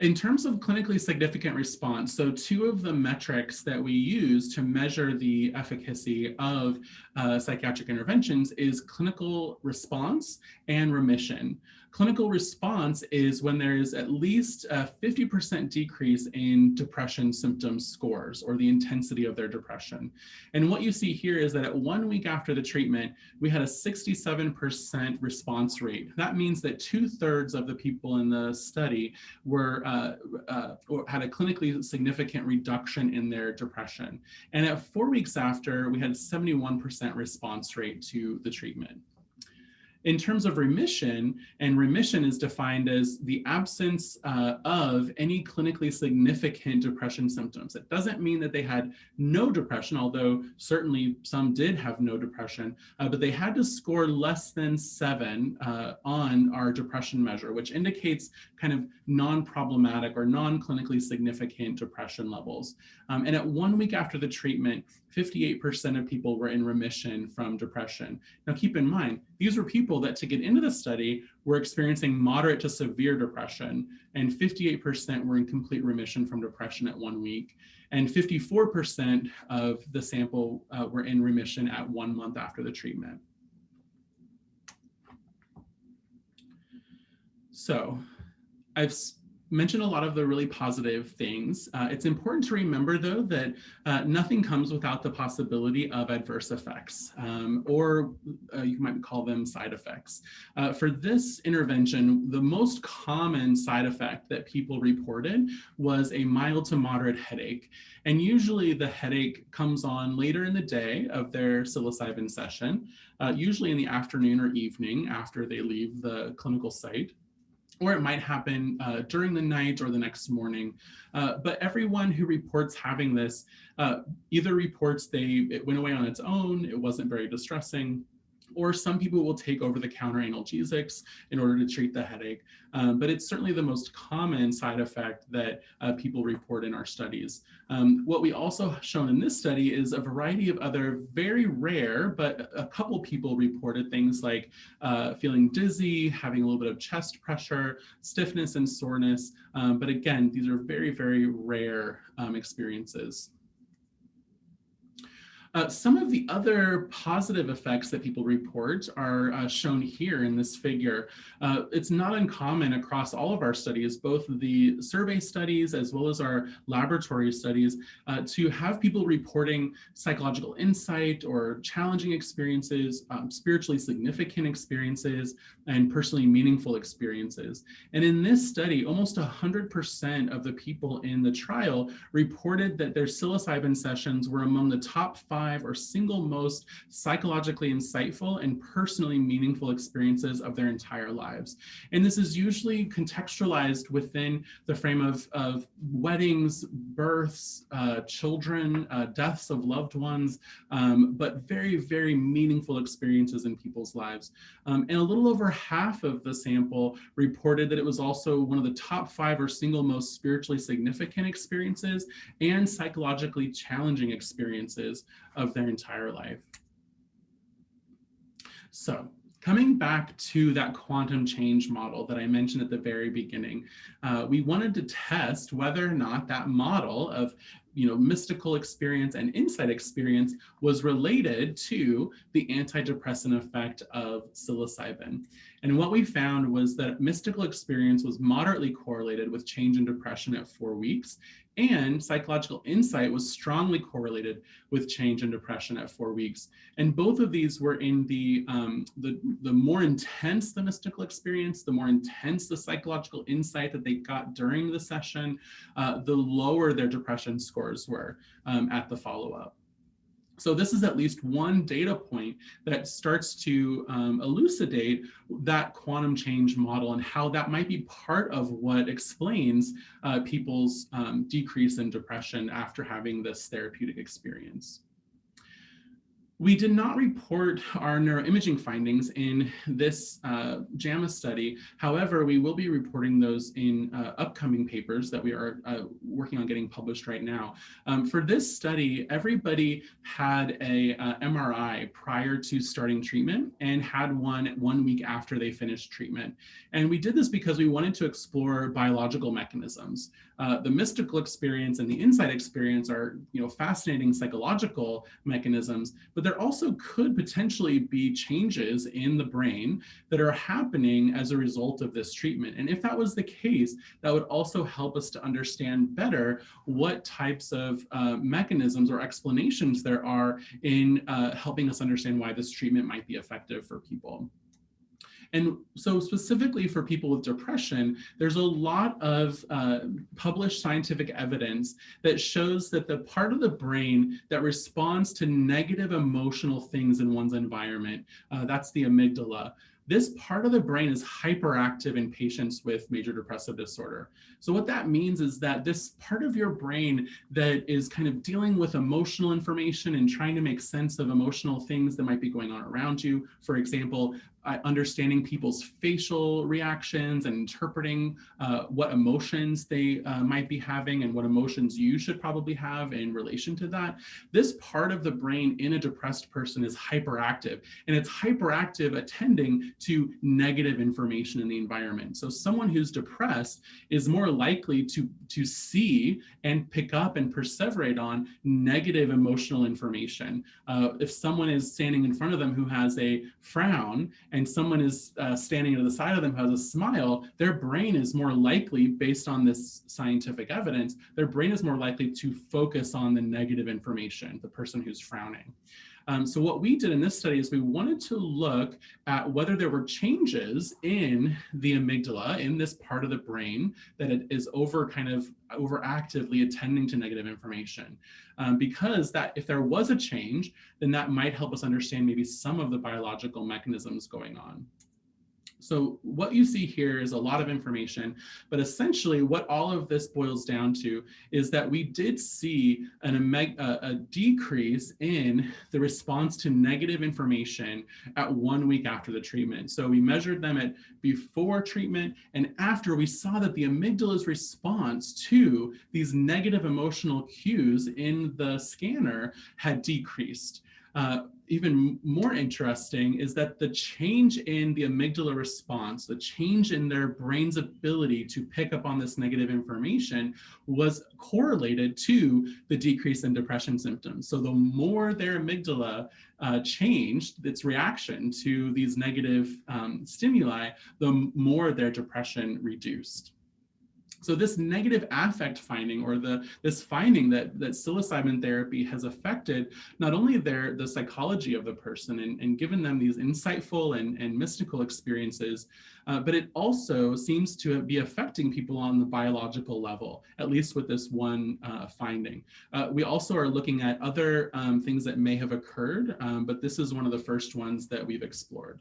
In terms of clinically significant response, so two of the metrics that we use to measure the efficacy of uh, psychiatric interventions is clinical response and remission. Clinical response is when there is at least a 50% decrease in depression symptom scores or the intensity of their depression. And what you see here is that at one week after the treatment, we had a 67% response rate. That means that two thirds of the people in the study were uh, uh, had a clinically significant reduction in their depression. And at four weeks after, we had a 71% response rate to the treatment. In terms of remission, and remission is defined as the absence uh, of any clinically significant depression symptoms. It doesn't mean that they had no depression, although certainly some did have no depression, uh, but they had to score less than seven uh, on our depression measure, which indicates kind of non-problematic or non-clinically significant depression levels. Um, and at one week after the treatment, 58% of people were in remission from depression. Now keep in mind, these were people that to get into the study were experiencing moderate to severe depression and 58% were in complete remission from depression at one week. And 54% of the sample uh, were in remission at one month after the treatment. So I've mentioned a lot of the really positive things. Uh, it's important to remember, though, that uh, nothing comes without the possibility of adverse effects, um, or uh, you might call them side effects. Uh, for this intervention, the most common side effect that people reported was a mild to moderate headache. And usually the headache comes on later in the day of their psilocybin session, uh, usually in the afternoon or evening after they leave the clinical site or it might happen uh, during the night or the next morning. Uh, but everyone who reports having this uh, either reports they it went away on its own, it wasn't very distressing, or some people will take over-the-counter analgesics in order to treat the headache. Um, but it's certainly the most common side effect that uh, people report in our studies. Um, what we also shown in this study is a variety of other very rare, but a couple people reported things like uh, feeling dizzy, having a little bit of chest pressure, stiffness and soreness. Um, but again, these are very, very rare um, experiences. Uh, some of the other positive effects that people report are uh, shown here in this figure. Uh, it's not uncommon across all of our studies, both the survey studies as well as our laboratory studies, uh, to have people reporting psychological insight or challenging experiences, um, spiritually significant experiences, and personally meaningful experiences. And in this study, almost 100% of the people in the trial reported that their psilocybin sessions were among the top five five or single most psychologically insightful and personally meaningful experiences of their entire lives. And this is usually contextualized within the frame of, of weddings, births, uh, children, uh, deaths of loved ones, um, but very, very meaningful experiences in people's lives. Um, and a little over half of the sample reported that it was also one of the top five or single most spiritually significant experiences and psychologically challenging experiences of their entire life. So coming back to that quantum change model that I mentioned at the very beginning, uh, we wanted to test whether or not that model of you know, mystical experience and insight experience was related to the antidepressant effect of psilocybin. And what we found was that mystical experience was moderately correlated with change in depression at four weeks, and psychological insight was strongly correlated with change in depression at four weeks. And both of these were in the, um, the, the more intense the mystical experience, the more intense the psychological insight that they got during the session, uh, the lower their depression scores were um, at the follow-up. So this is at least one data point that starts to um, elucidate that quantum change model and how that might be part of what explains uh, people's um, decrease in depression after having this therapeutic experience. We did not report our neuroimaging findings in this uh, JAMA study. However, we will be reporting those in uh, upcoming papers that we are uh, working on getting published right now. Um, for this study, everybody had a uh, MRI prior to starting treatment and had one one week after they finished treatment. And we did this because we wanted to explore biological mechanisms. Uh, the mystical experience and the insight experience are you know, fascinating psychological mechanisms, but there also could potentially be changes in the brain that are happening as a result of this treatment. And if that was the case, that would also help us to understand better what types of uh, mechanisms or explanations there are in uh, helping us understand why this treatment might be effective for people. And so specifically for people with depression, there's a lot of uh, published scientific evidence that shows that the part of the brain that responds to negative emotional things in one's environment, uh, that's the amygdala, this part of the brain is hyperactive in patients with major depressive disorder. So what that means is that this part of your brain that is kind of dealing with emotional information and trying to make sense of emotional things that might be going on around you. For example, uh, understanding people's facial reactions and interpreting uh, what emotions they uh, might be having and what emotions you should probably have in relation to that. This part of the brain in a depressed person is hyperactive and it's hyperactive attending to negative information in the environment. So someone who's depressed is more likely to, to see and pick up and perseverate on negative emotional information. Uh, if someone is standing in front of them who has a frown and someone is uh, standing to the side of them has a smile, their brain is more likely, based on this scientific evidence, their brain is more likely to focus on the negative information, the person who's frowning. Um, so what we did in this study is we wanted to look at whether there were changes in the amygdala, in this part of the brain that it is over kind of overactively attending to negative information. Um, because that if there was a change, then that might help us understand maybe some of the biological mechanisms going on. So what you see here is a lot of information, but essentially what all of this boils down to is that we did see an, a, a decrease in the response to negative information at one week after the treatment. So we measured them at before treatment and after we saw that the amygdala's response to these negative emotional cues in the scanner had decreased. Uh, even more interesting is that the change in the amygdala response, the change in their brain's ability to pick up on this negative information was correlated to the decrease in depression symptoms. So the more their amygdala uh, changed its reaction to these negative um, stimuli, the more their depression reduced. So this negative affect finding or the this finding that, that psilocybin therapy has affected not only their the psychology of the person and, and given them these insightful and, and mystical experiences, uh, but it also seems to be affecting people on the biological level, at least with this one uh, finding. Uh, we also are looking at other um, things that may have occurred, um, but this is one of the first ones that we've explored.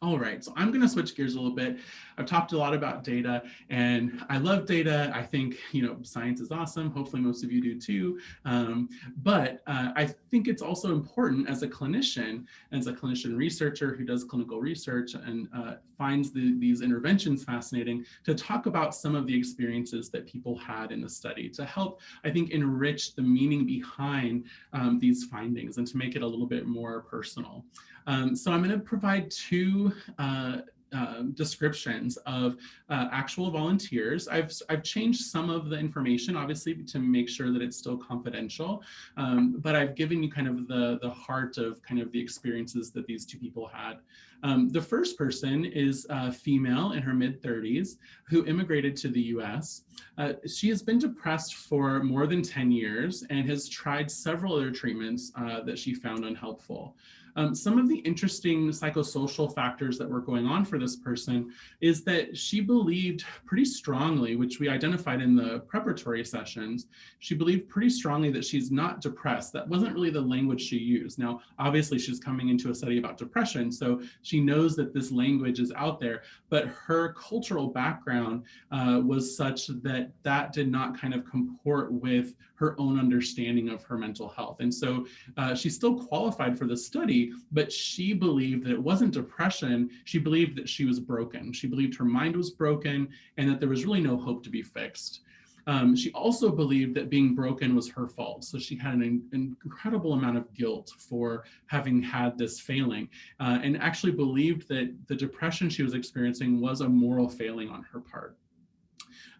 All right, so I'm going to switch gears a little bit. I've talked a lot about data and I love data. I think, you know, science is awesome. Hopefully most of you do too. Um, but uh, I think it's also important as a clinician, as a clinician researcher who does clinical research and uh, finds the, these interventions fascinating to talk about some of the experiences that people had in the study to help, I think, enrich the meaning behind um, these findings and to make it a little bit more personal. Um, so I'm going to provide two uh, uh, descriptions of uh, actual volunteers. I've, I've changed some of the information, obviously, to make sure that it's still confidential, um, but I've given you kind of the, the heart of kind of the experiences that these two people had. Um, the first person is a female in her mid 30s who immigrated to the US. Uh, she has been depressed for more than 10 years and has tried several other treatments uh, that she found unhelpful. Um, some of the interesting psychosocial factors that were going on for this person is that she believed pretty strongly, which we identified in the preparatory sessions, she believed pretty strongly that she's not depressed. That wasn't really the language she used. Now, obviously she's coming into a study about depression, so she knows that this language is out there, but her cultural background uh, was such that that did not kind of comport with her own understanding of her mental health. And so uh, she still qualified for the study, but she believed that it wasn't depression. She believed that she was broken. She believed her mind was broken and that there was really no hope to be fixed. Um, she also believed that being broken was her fault. So she had an, incredible amount of guilt for having had this failing uh, and actually believed that the depression she was experiencing was a moral failing on her part.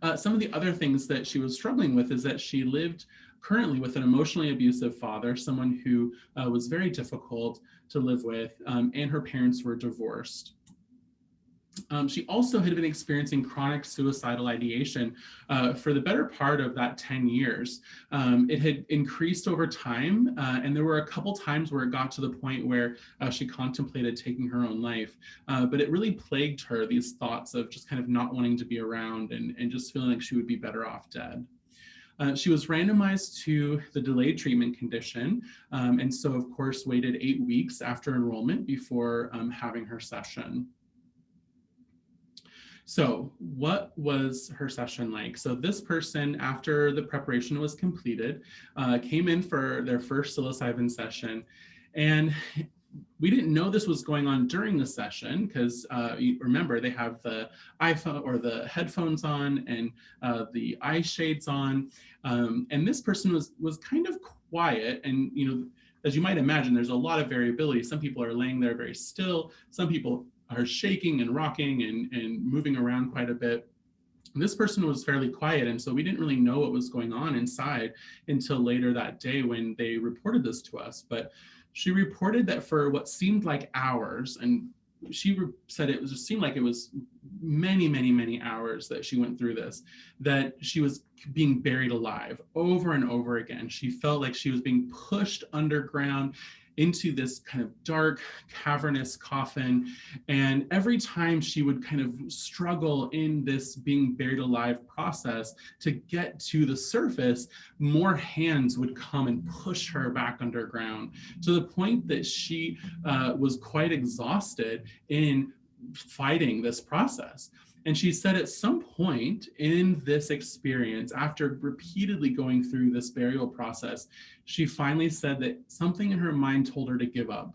Uh, some of the other things that she was struggling with is that she lived currently with an emotionally abusive father, someone who uh, was very difficult to live with, um, and her parents were divorced. Um, she also had been experiencing chronic suicidal ideation uh, for the better part of that 10 years. Um, it had increased over time, uh, and there were a couple times where it got to the point where uh, she contemplated taking her own life. Uh, but it really plagued her, these thoughts of just kind of not wanting to be around and, and just feeling like she would be better off dead. Uh, she was randomized to the delayed treatment condition, um, and so of course waited eight weeks after enrollment before um, having her session. So what was her session like? So this person, after the preparation was completed, uh, came in for their first psilocybin session. And we didn't know this was going on during the session because uh, remember they have the iPhone or the headphones on and uh, the eye shades on. Um, and this person was was kind of quiet and you know as you might imagine, there's a lot of variability. Some people are laying there very still. Some people are shaking and rocking and, and moving around quite a bit. this person was fairly quiet, and so we didn't really know what was going on inside until later that day when they reported this to us. But she reported that for what seemed like hours, and she said it was just seemed like it was many, many, many hours that she went through this, that she was being buried alive over and over again. She felt like she was being pushed underground into this kind of dark, cavernous coffin. And every time she would kind of struggle in this being buried alive process to get to the surface, more hands would come and push her back underground to the point that she uh, was quite exhausted in fighting this process. And she said at some point in this experience, after repeatedly going through this burial process, she finally said that something in her mind told her to give up.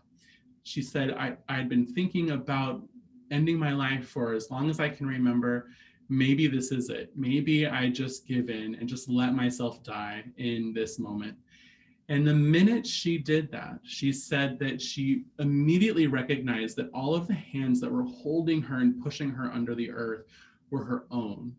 She said, I, I'd been thinking about ending my life for as long as I can remember. Maybe this is it. Maybe I just give in and just let myself die in this moment. And the minute she did that, she said that she immediately recognized that all of the hands that were holding her and pushing her under the earth were her own.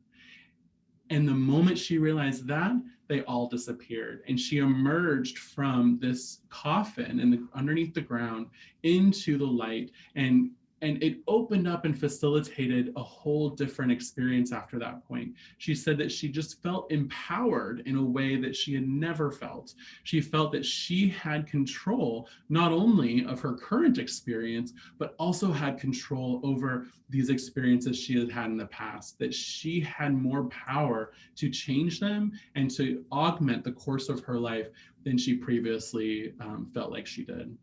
And the moment she realized that, they all disappeared. And she emerged from this coffin and underneath the ground into the light and and it opened up and facilitated a whole different experience after that point. She said that she just felt empowered in a way that she had never felt. She felt that she had control not only of her current experience, but also had control over these experiences she had had in the past, that she had more power to change them and to augment the course of her life than she previously um, felt like she did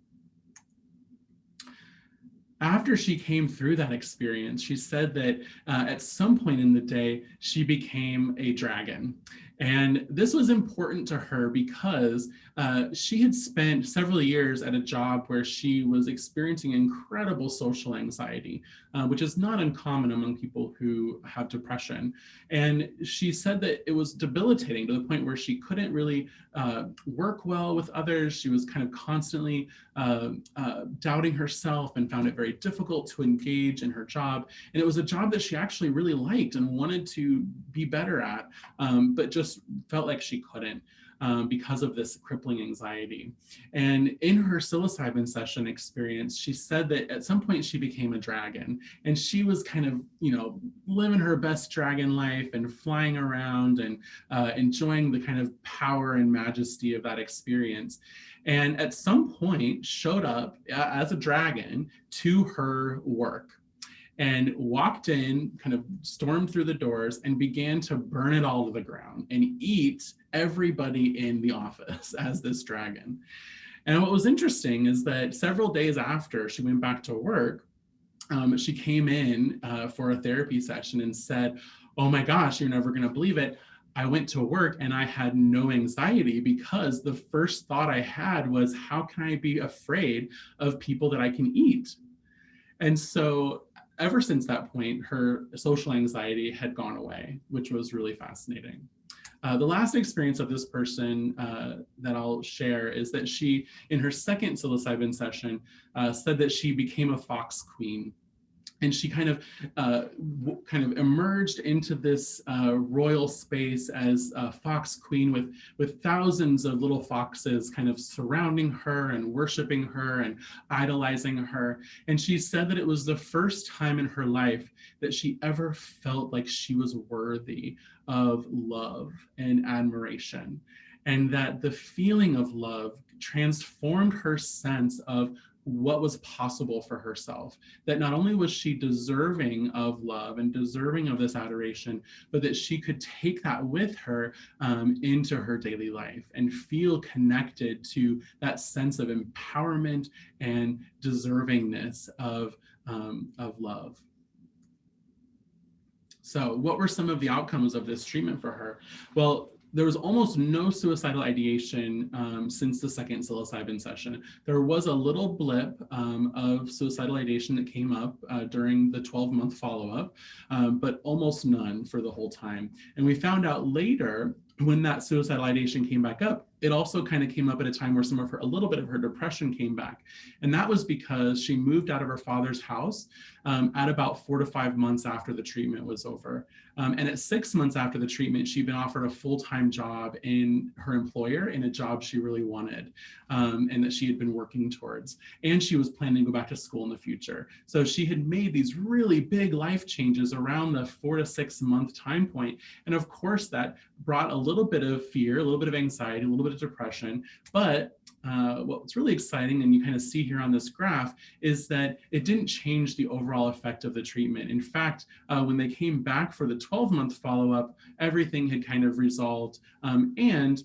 after she came through that experience, she said that uh, at some point in the day, she became a dragon. And this was important to her because uh, she had spent several years at a job where she was experiencing incredible social anxiety, uh, which is not uncommon among people who have depression. And she said that it was debilitating to the point where she couldn't really uh, work well with others. She was kind of constantly uh, uh, doubting herself and found it very difficult to engage in her job. And it was a job that she actually really liked and wanted to be better at, um, but just felt like she couldn't um, because of this crippling anxiety. And in her psilocybin session experience, she said that at some point she became a dragon and she was kind of, you know, living her best dragon life and flying around and uh, enjoying the kind of power and majesty of that experience. And at some point showed up as a dragon to her work and walked in, kind of stormed through the doors and began to burn it all to the ground and eat everybody in the office as this dragon. And what was interesting is that several days after she went back to work, um, she came in uh, for a therapy session and said, oh my gosh, you're never gonna believe it. I went to work and I had no anxiety because the first thought I had was, how can I be afraid of people that I can eat? And so ever since that point, her social anxiety had gone away, which was really fascinating. Uh, the last experience of this person uh, that I'll share is that she, in her second psilocybin session, uh, said that she became a fox queen and she kind of uh, kind of emerged into this uh, royal space as a fox queen with with thousands of little foxes kind of surrounding her and worshiping her and idolizing her. And she said that it was the first time in her life that she ever felt like she was worthy of love and admiration. And that the feeling of love transformed her sense of what was possible for herself. That not only was she deserving of love and deserving of this adoration, but that she could take that with her um, into her daily life and feel connected to that sense of empowerment and deservingness of, um, of love. So what were some of the outcomes of this treatment for her? Well, there was almost no suicidal ideation um, since the second psilocybin session. There was a little blip um, of suicidal ideation that came up uh, during the 12 month follow-up, um, but almost none for the whole time. And we found out later when that suicidal ideation came back up, it also kind of came up at a time where some of her, a little bit of her depression came back. And that was because she moved out of her father's house um, at about four to five months after the treatment was over. Um, and at six months after the treatment, she'd been offered a full-time job in her employer in a job she really wanted um, and that she had been working towards. And she was planning to go back to school in the future. So she had made these really big life changes around the four to six month time point. And of course that brought a little bit of fear, a little bit of anxiety, a little bit of depression. But uh, what's really exciting, and you kind of see here on this graph, is that it didn't change the overall effect of the treatment. In fact, uh, when they came back for the 12-month follow-up, everything had kind of resolved. Um, and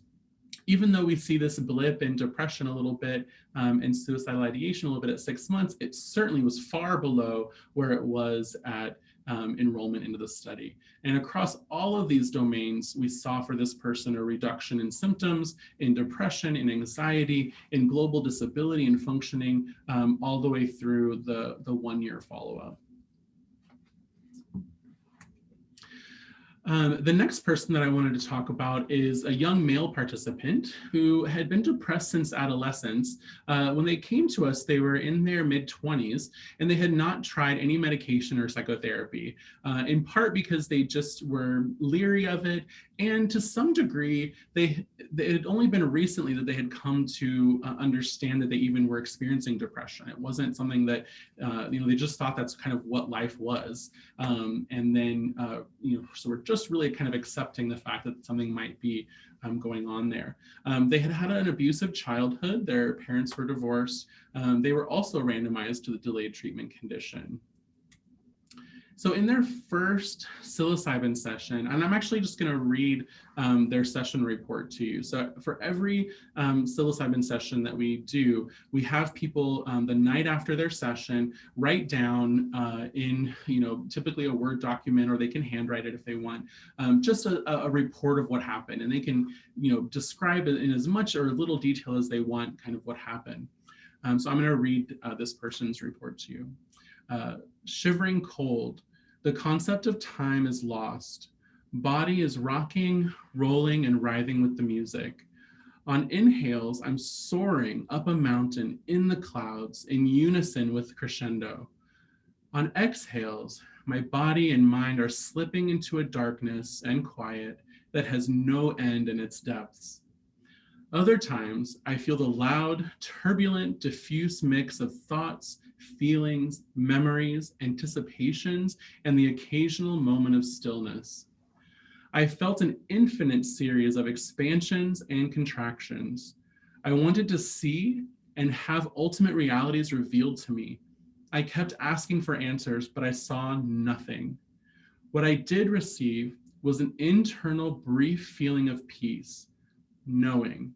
even though we see this blip in depression a little bit um, and suicidal ideation a little bit at six months, it certainly was far below where it was at um, enrollment into the study. And across all of these domains, we saw for this person a reduction in symptoms, in depression, in anxiety, in global disability and functioning, um, all the way through the, the one-year follow-up. Um, the next person that I wanted to talk about is a young male participant who had been depressed since adolescence. Uh, when they came to us, they were in their mid 20s and they had not tried any medication or psychotherapy, uh, in part because they just were leery of it. And to some degree, they, it had only been recently that they had come to uh, understand that they even were experiencing depression. It wasn't something that, uh, you know, they just thought that's kind of what life was. Um, and then, uh, you know, so we're just just really kind of accepting the fact that something might be um, going on there. Um, they had had an abusive childhood. Their parents were divorced. Um, they were also randomized to the delayed treatment condition. So in their first psilocybin session, and I'm actually just going to read um, their session report to you. So for every um, psilocybin session that we do, we have people um, the night after their session write down uh, in, you know, typically a Word document, or they can handwrite it if they want, um, just a, a report of what happened. And they can, you know, describe it in as much or little detail as they want, kind of what happened. Um, so I'm going to read uh, this person's report to you. Uh, shivering cold, the concept of time is lost. Body is rocking, rolling, and writhing with the music. On inhales, I'm soaring up a mountain in the clouds in unison with crescendo. On exhales, my body and mind are slipping into a darkness and quiet that has no end in its depths. Other times, I feel the loud, turbulent, diffuse mix of thoughts, feelings, memories, anticipations, and the occasional moment of stillness. I felt an infinite series of expansions and contractions. I wanted to see and have ultimate realities revealed to me. I kept asking for answers, but I saw nothing. What I did receive was an internal brief feeling of peace, knowing,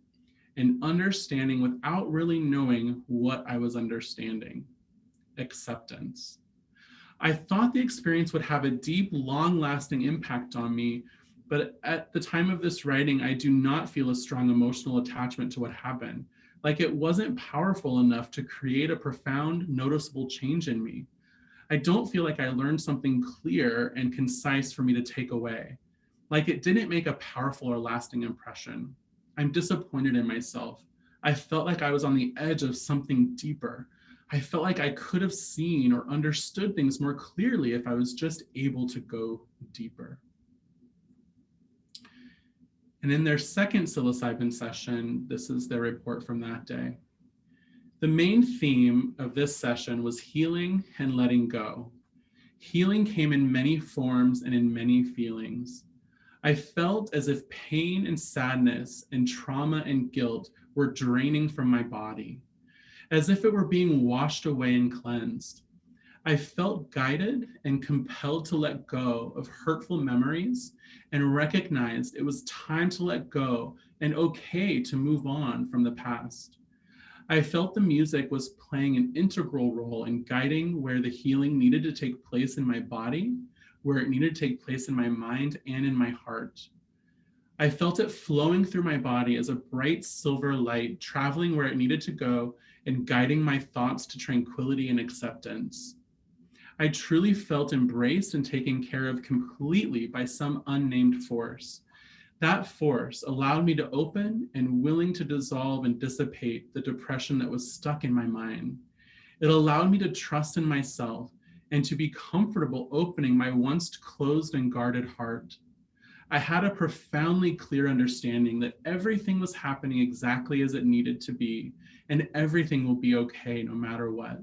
and understanding without really knowing what I was understanding acceptance. I thought the experience would have a deep, long lasting impact on me, but at the time of this writing, I do not feel a strong emotional attachment to what happened. Like it wasn't powerful enough to create a profound, noticeable change in me. I don't feel like I learned something clear and concise for me to take away. Like it didn't make a powerful or lasting impression. I'm disappointed in myself. I felt like I was on the edge of something deeper, I felt like I could have seen or understood things more clearly if I was just able to go deeper. And in their second psilocybin session, this is their report from that day. The main theme of this session was healing and letting go. Healing came in many forms and in many feelings. I felt as if pain and sadness and trauma and guilt were draining from my body as if it were being washed away and cleansed. I felt guided and compelled to let go of hurtful memories and recognized it was time to let go and okay to move on from the past. I felt the music was playing an integral role in guiding where the healing needed to take place in my body, where it needed to take place in my mind and in my heart. I felt it flowing through my body as a bright silver light, traveling where it needed to go and guiding my thoughts to tranquility and acceptance. I truly felt embraced and taken care of completely by some unnamed force. That force allowed me to open and willing to dissolve and dissipate the depression that was stuck in my mind. It allowed me to trust in myself and to be comfortable opening my once closed and guarded heart. I had a profoundly clear understanding that everything was happening exactly as it needed to be, and everything will be okay no matter what.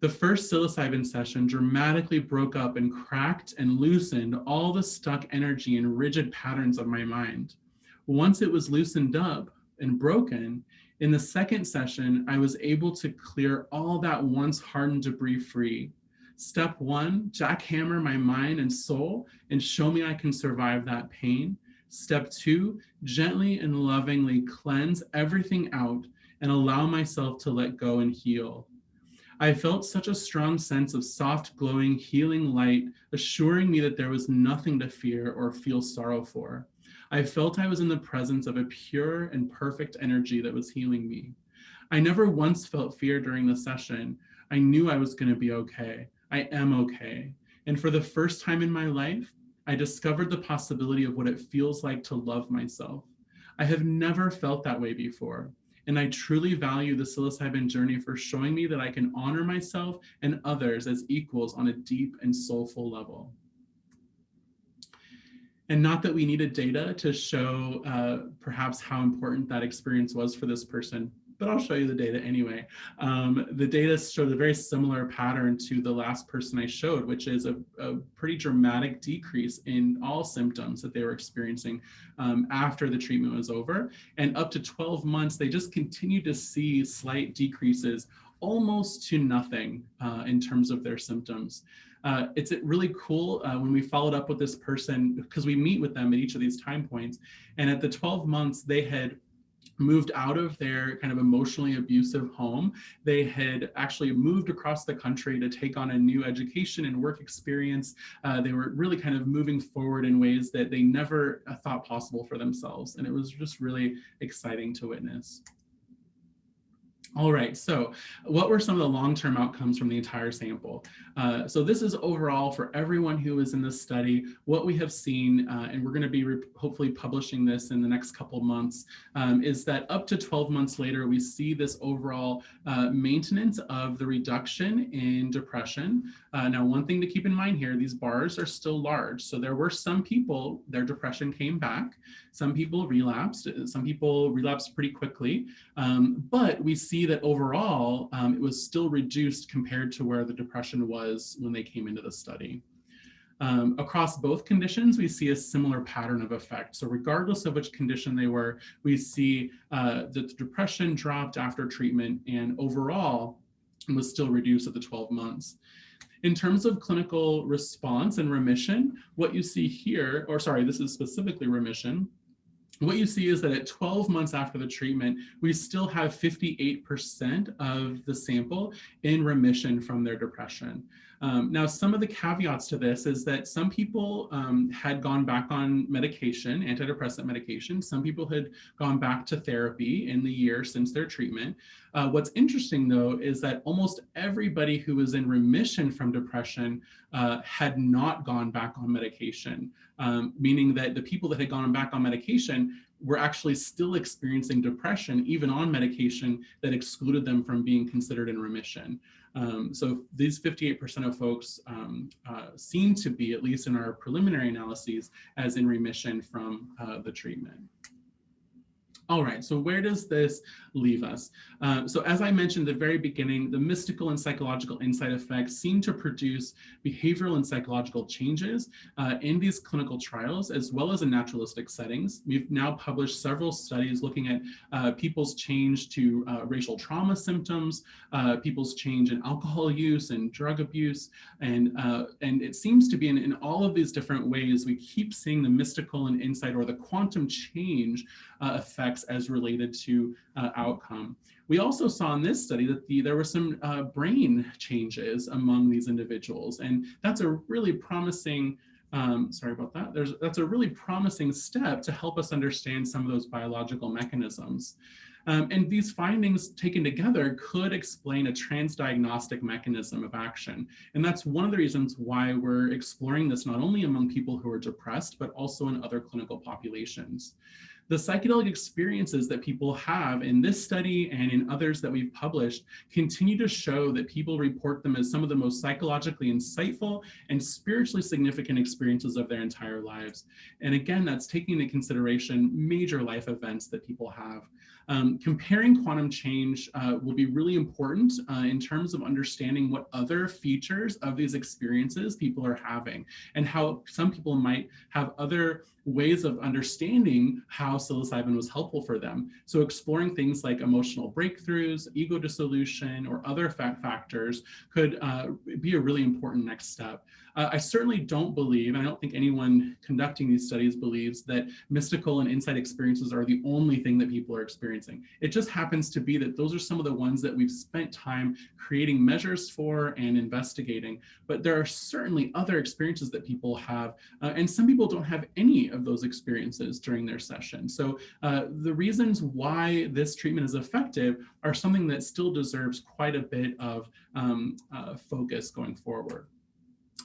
The first psilocybin session dramatically broke up and cracked and loosened all the stuck energy and rigid patterns of my mind. Once it was loosened up and broken, in the second session, I was able to clear all that once hardened debris free. Step one, jackhammer my mind and soul and show me I can survive that pain. Step two, gently and lovingly cleanse everything out and allow myself to let go and heal. I felt such a strong sense of soft, glowing, healing light, assuring me that there was nothing to fear or feel sorrow for. I felt I was in the presence of a pure and perfect energy that was healing me. I never once felt fear during the session. I knew I was going to be okay. I am okay. And for the first time in my life, I discovered the possibility of what it feels like to love myself. I have never felt that way before. And I truly value the psilocybin journey for showing me that I can honor myself and others as equals on a deep and soulful level. And not that we needed data to show uh, perhaps how important that experience was for this person, but I'll show you the data anyway. Um, the data showed a very similar pattern to the last person I showed, which is a, a pretty dramatic decrease in all symptoms that they were experiencing um, after the treatment was over. And up to 12 months, they just continued to see slight decreases almost to nothing uh, in terms of their symptoms. Uh, it's really cool uh, when we followed up with this person because we meet with them at each of these time points. And at the 12 months, they had moved out of their kind of emotionally abusive home. They had actually moved across the country to take on a new education and work experience. Uh, they were really kind of moving forward in ways that they never uh, thought possible for themselves. And it was just really exciting to witness. All right, so what were some of the long-term outcomes from the entire sample? Uh, so this is overall for everyone who was in this study, what we have seen, uh, and we're gonna be hopefully publishing this in the next couple months, um, is that up to 12 months later, we see this overall uh, maintenance of the reduction in depression. Uh, now, one thing to keep in mind here, these bars are still large. So there were some people, their depression came back. Some people relapsed, some people relapsed pretty quickly, um, but we see that overall, um, it was still reduced compared to where the depression was when they came into the study. Um, across both conditions, we see a similar pattern of effect. So regardless of which condition they were, we see uh, that the depression dropped after treatment and overall was still reduced at the 12 months. In terms of clinical response and remission, what you see here, or sorry, this is specifically remission, what you see is that at 12 months after the treatment, we still have 58% of the sample in remission from their depression. Um, now, some of the caveats to this is that some people um, had gone back on medication, antidepressant medication. Some people had gone back to therapy in the year since their treatment. Uh, what's interesting, though, is that almost everybody who was in remission from depression uh, had not gone back on medication, um, meaning that the people that had gone back on medication were actually still experiencing depression, even on medication that excluded them from being considered in remission. Um, so these 58% of folks um, uh, seem to be, at least in our preliminary analyses, as in remission from uh, the treatment. All right, so where does this leave us? Uh, so as I mentioned at the very beginning, the mystical and psychological insight effects seem to produce behavioral and psychological changes uh, in these clinical trials, as well as in naturalistic settings. We've now published several studies looking at uh, people's change to uh, racial trauma symptoms, uh, people's change in alcohol use and drug abuse, and, uh, and it seems to be in, in all of these different ways, we keep seeing the mystical and insight or the quantum change effects as related to outcome. We also saw in this study that the, there were some uh, brain changes among these individuals, and that's a really promising um, sorry about that. There's, that's a really promising step to help us understand some of those biological mechanisms. Um, and these findings taken together could explain a transdiagnostic mechanism of action. And that's one of the reasons why we're exploring this not only among people who are depressed, but also in other clinical populations. The psychedelic experiences that people have in this study and in others that we've published continue to show that people report them as some of the most psychologically insightful and spiritually significant experiences of their entire lives. And again, that's taking into consideration major life events that people have. Um, comparing quantum change uh, will be really important uh, in terms of understanding what other features of these experiences people are having and how some people might have other ways of understanding how psilocybin was helpful for them. So exploring things like emotional breakthroughs, ego dissolution, or other factors could uh, be a really important next step. Uh, I certainly don't believe, and I don't think anyone conducting these studies believes that mystical and insight experiences are the only thing that people are experiencing. It just happens to be that those are some of the ones that we've spent time creating measures for and investigating. But there are certainly other experiences that people have, uh, and some people don't have any of those experiences during their session. So uh, the reasons why this treatment is effective are something that still deserves quite a bit of um, uh, focus going forward.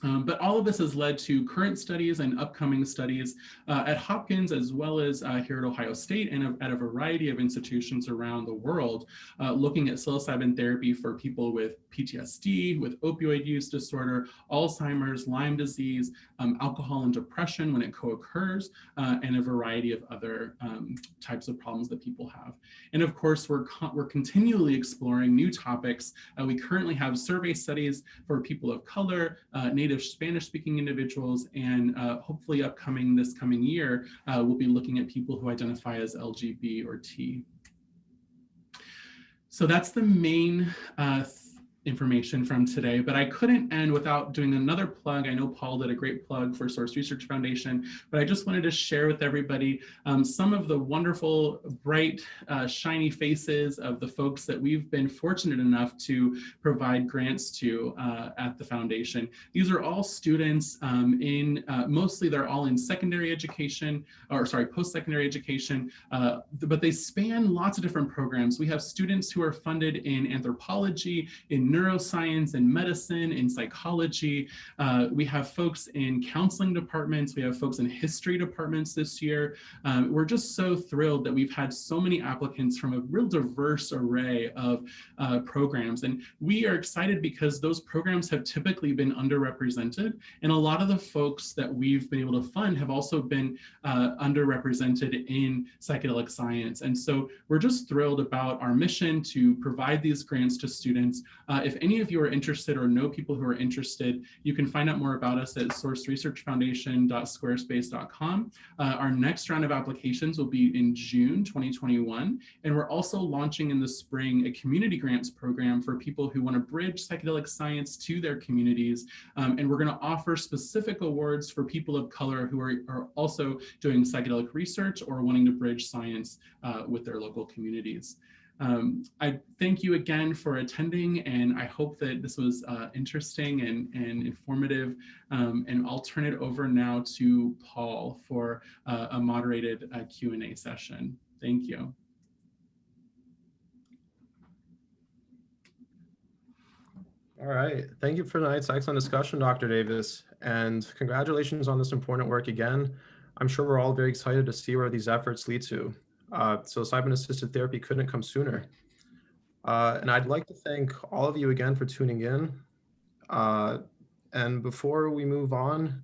Um, but all of this has led to current studies and upcoming studies uh, at Hopkins as well as uh, here at Ohio State and at a variety of institutions around the world uh, looking at psilocybin therapy for people with PTSD, with opioid use disorder, Alzheimer's, Lyme disease, um, alcohol and depression when it co-occurs, uh, and a variety of other um, types of problems that people have. And of course, we're, we're continually exploring new topics. Uh, we currently have survey studies for people of color, uh, native Spanish speaking individuals, and uh, hopefully upcoming this coming year, uh, we'll be looking at people who identify as LGB or T. So that's the main uh, information from today, but I couldn't end without doing another plug. I know Paul did a great plug for Source Research Foundation, but I just wanted to share with everybody um, some of the wonderful, bright, uh, shiny faces of the folks that we've been fortunate enough to provide grants to uh, at the foundation. These are all students um, in, uh, mostly they're all in secondary education, or sorry, post-secondary education, uh, but they span lots of different programs. We have students who are funded in anthropology, in neuroscience and medicine, in psychology. Uh, we have folks in counseling departments. We have folks in history departments this year. Um, we're just so thrilled that we've had so many applicants from a real diverse array of uh, programs. And we are excited because those programs have typically been underrepresented. And a lot of the folks that we've been able to fund have also been uh, underrepresented in psychedelic science. And so we're just thrilled about our mission to provide these grants to students uh, uh, if any of you are interested or know people who are interested, you can find out more about us at sourceresearchfoundation.squarespace.com. Uh, our next round of applications will be in June 2021. And we're also launching in the spring a community grants program for people who want to bridge psychedelic science to their communities. Um, and we're going to offer specific awards for people of color who are, are also doing psychedelic research or wanting to bridge science uh, with their local communities. Um, I thank you again for attending, and I hope that this was uh, interesting and, and informative. Um, and I'll turn it over now to Paul for uh, a moderated uh, Q&A session. Thank you. All right. Thank you for tonight's excellent discussion, Dr. Davis, and congratulations on this important work again. I'm sure we're all very excited to see where these efforts lead to. Uh, psilocybin assisted therapy couldn't come sooner. Uh, and I'd like to thank all of you again for tuning in. Uh, and before we move on,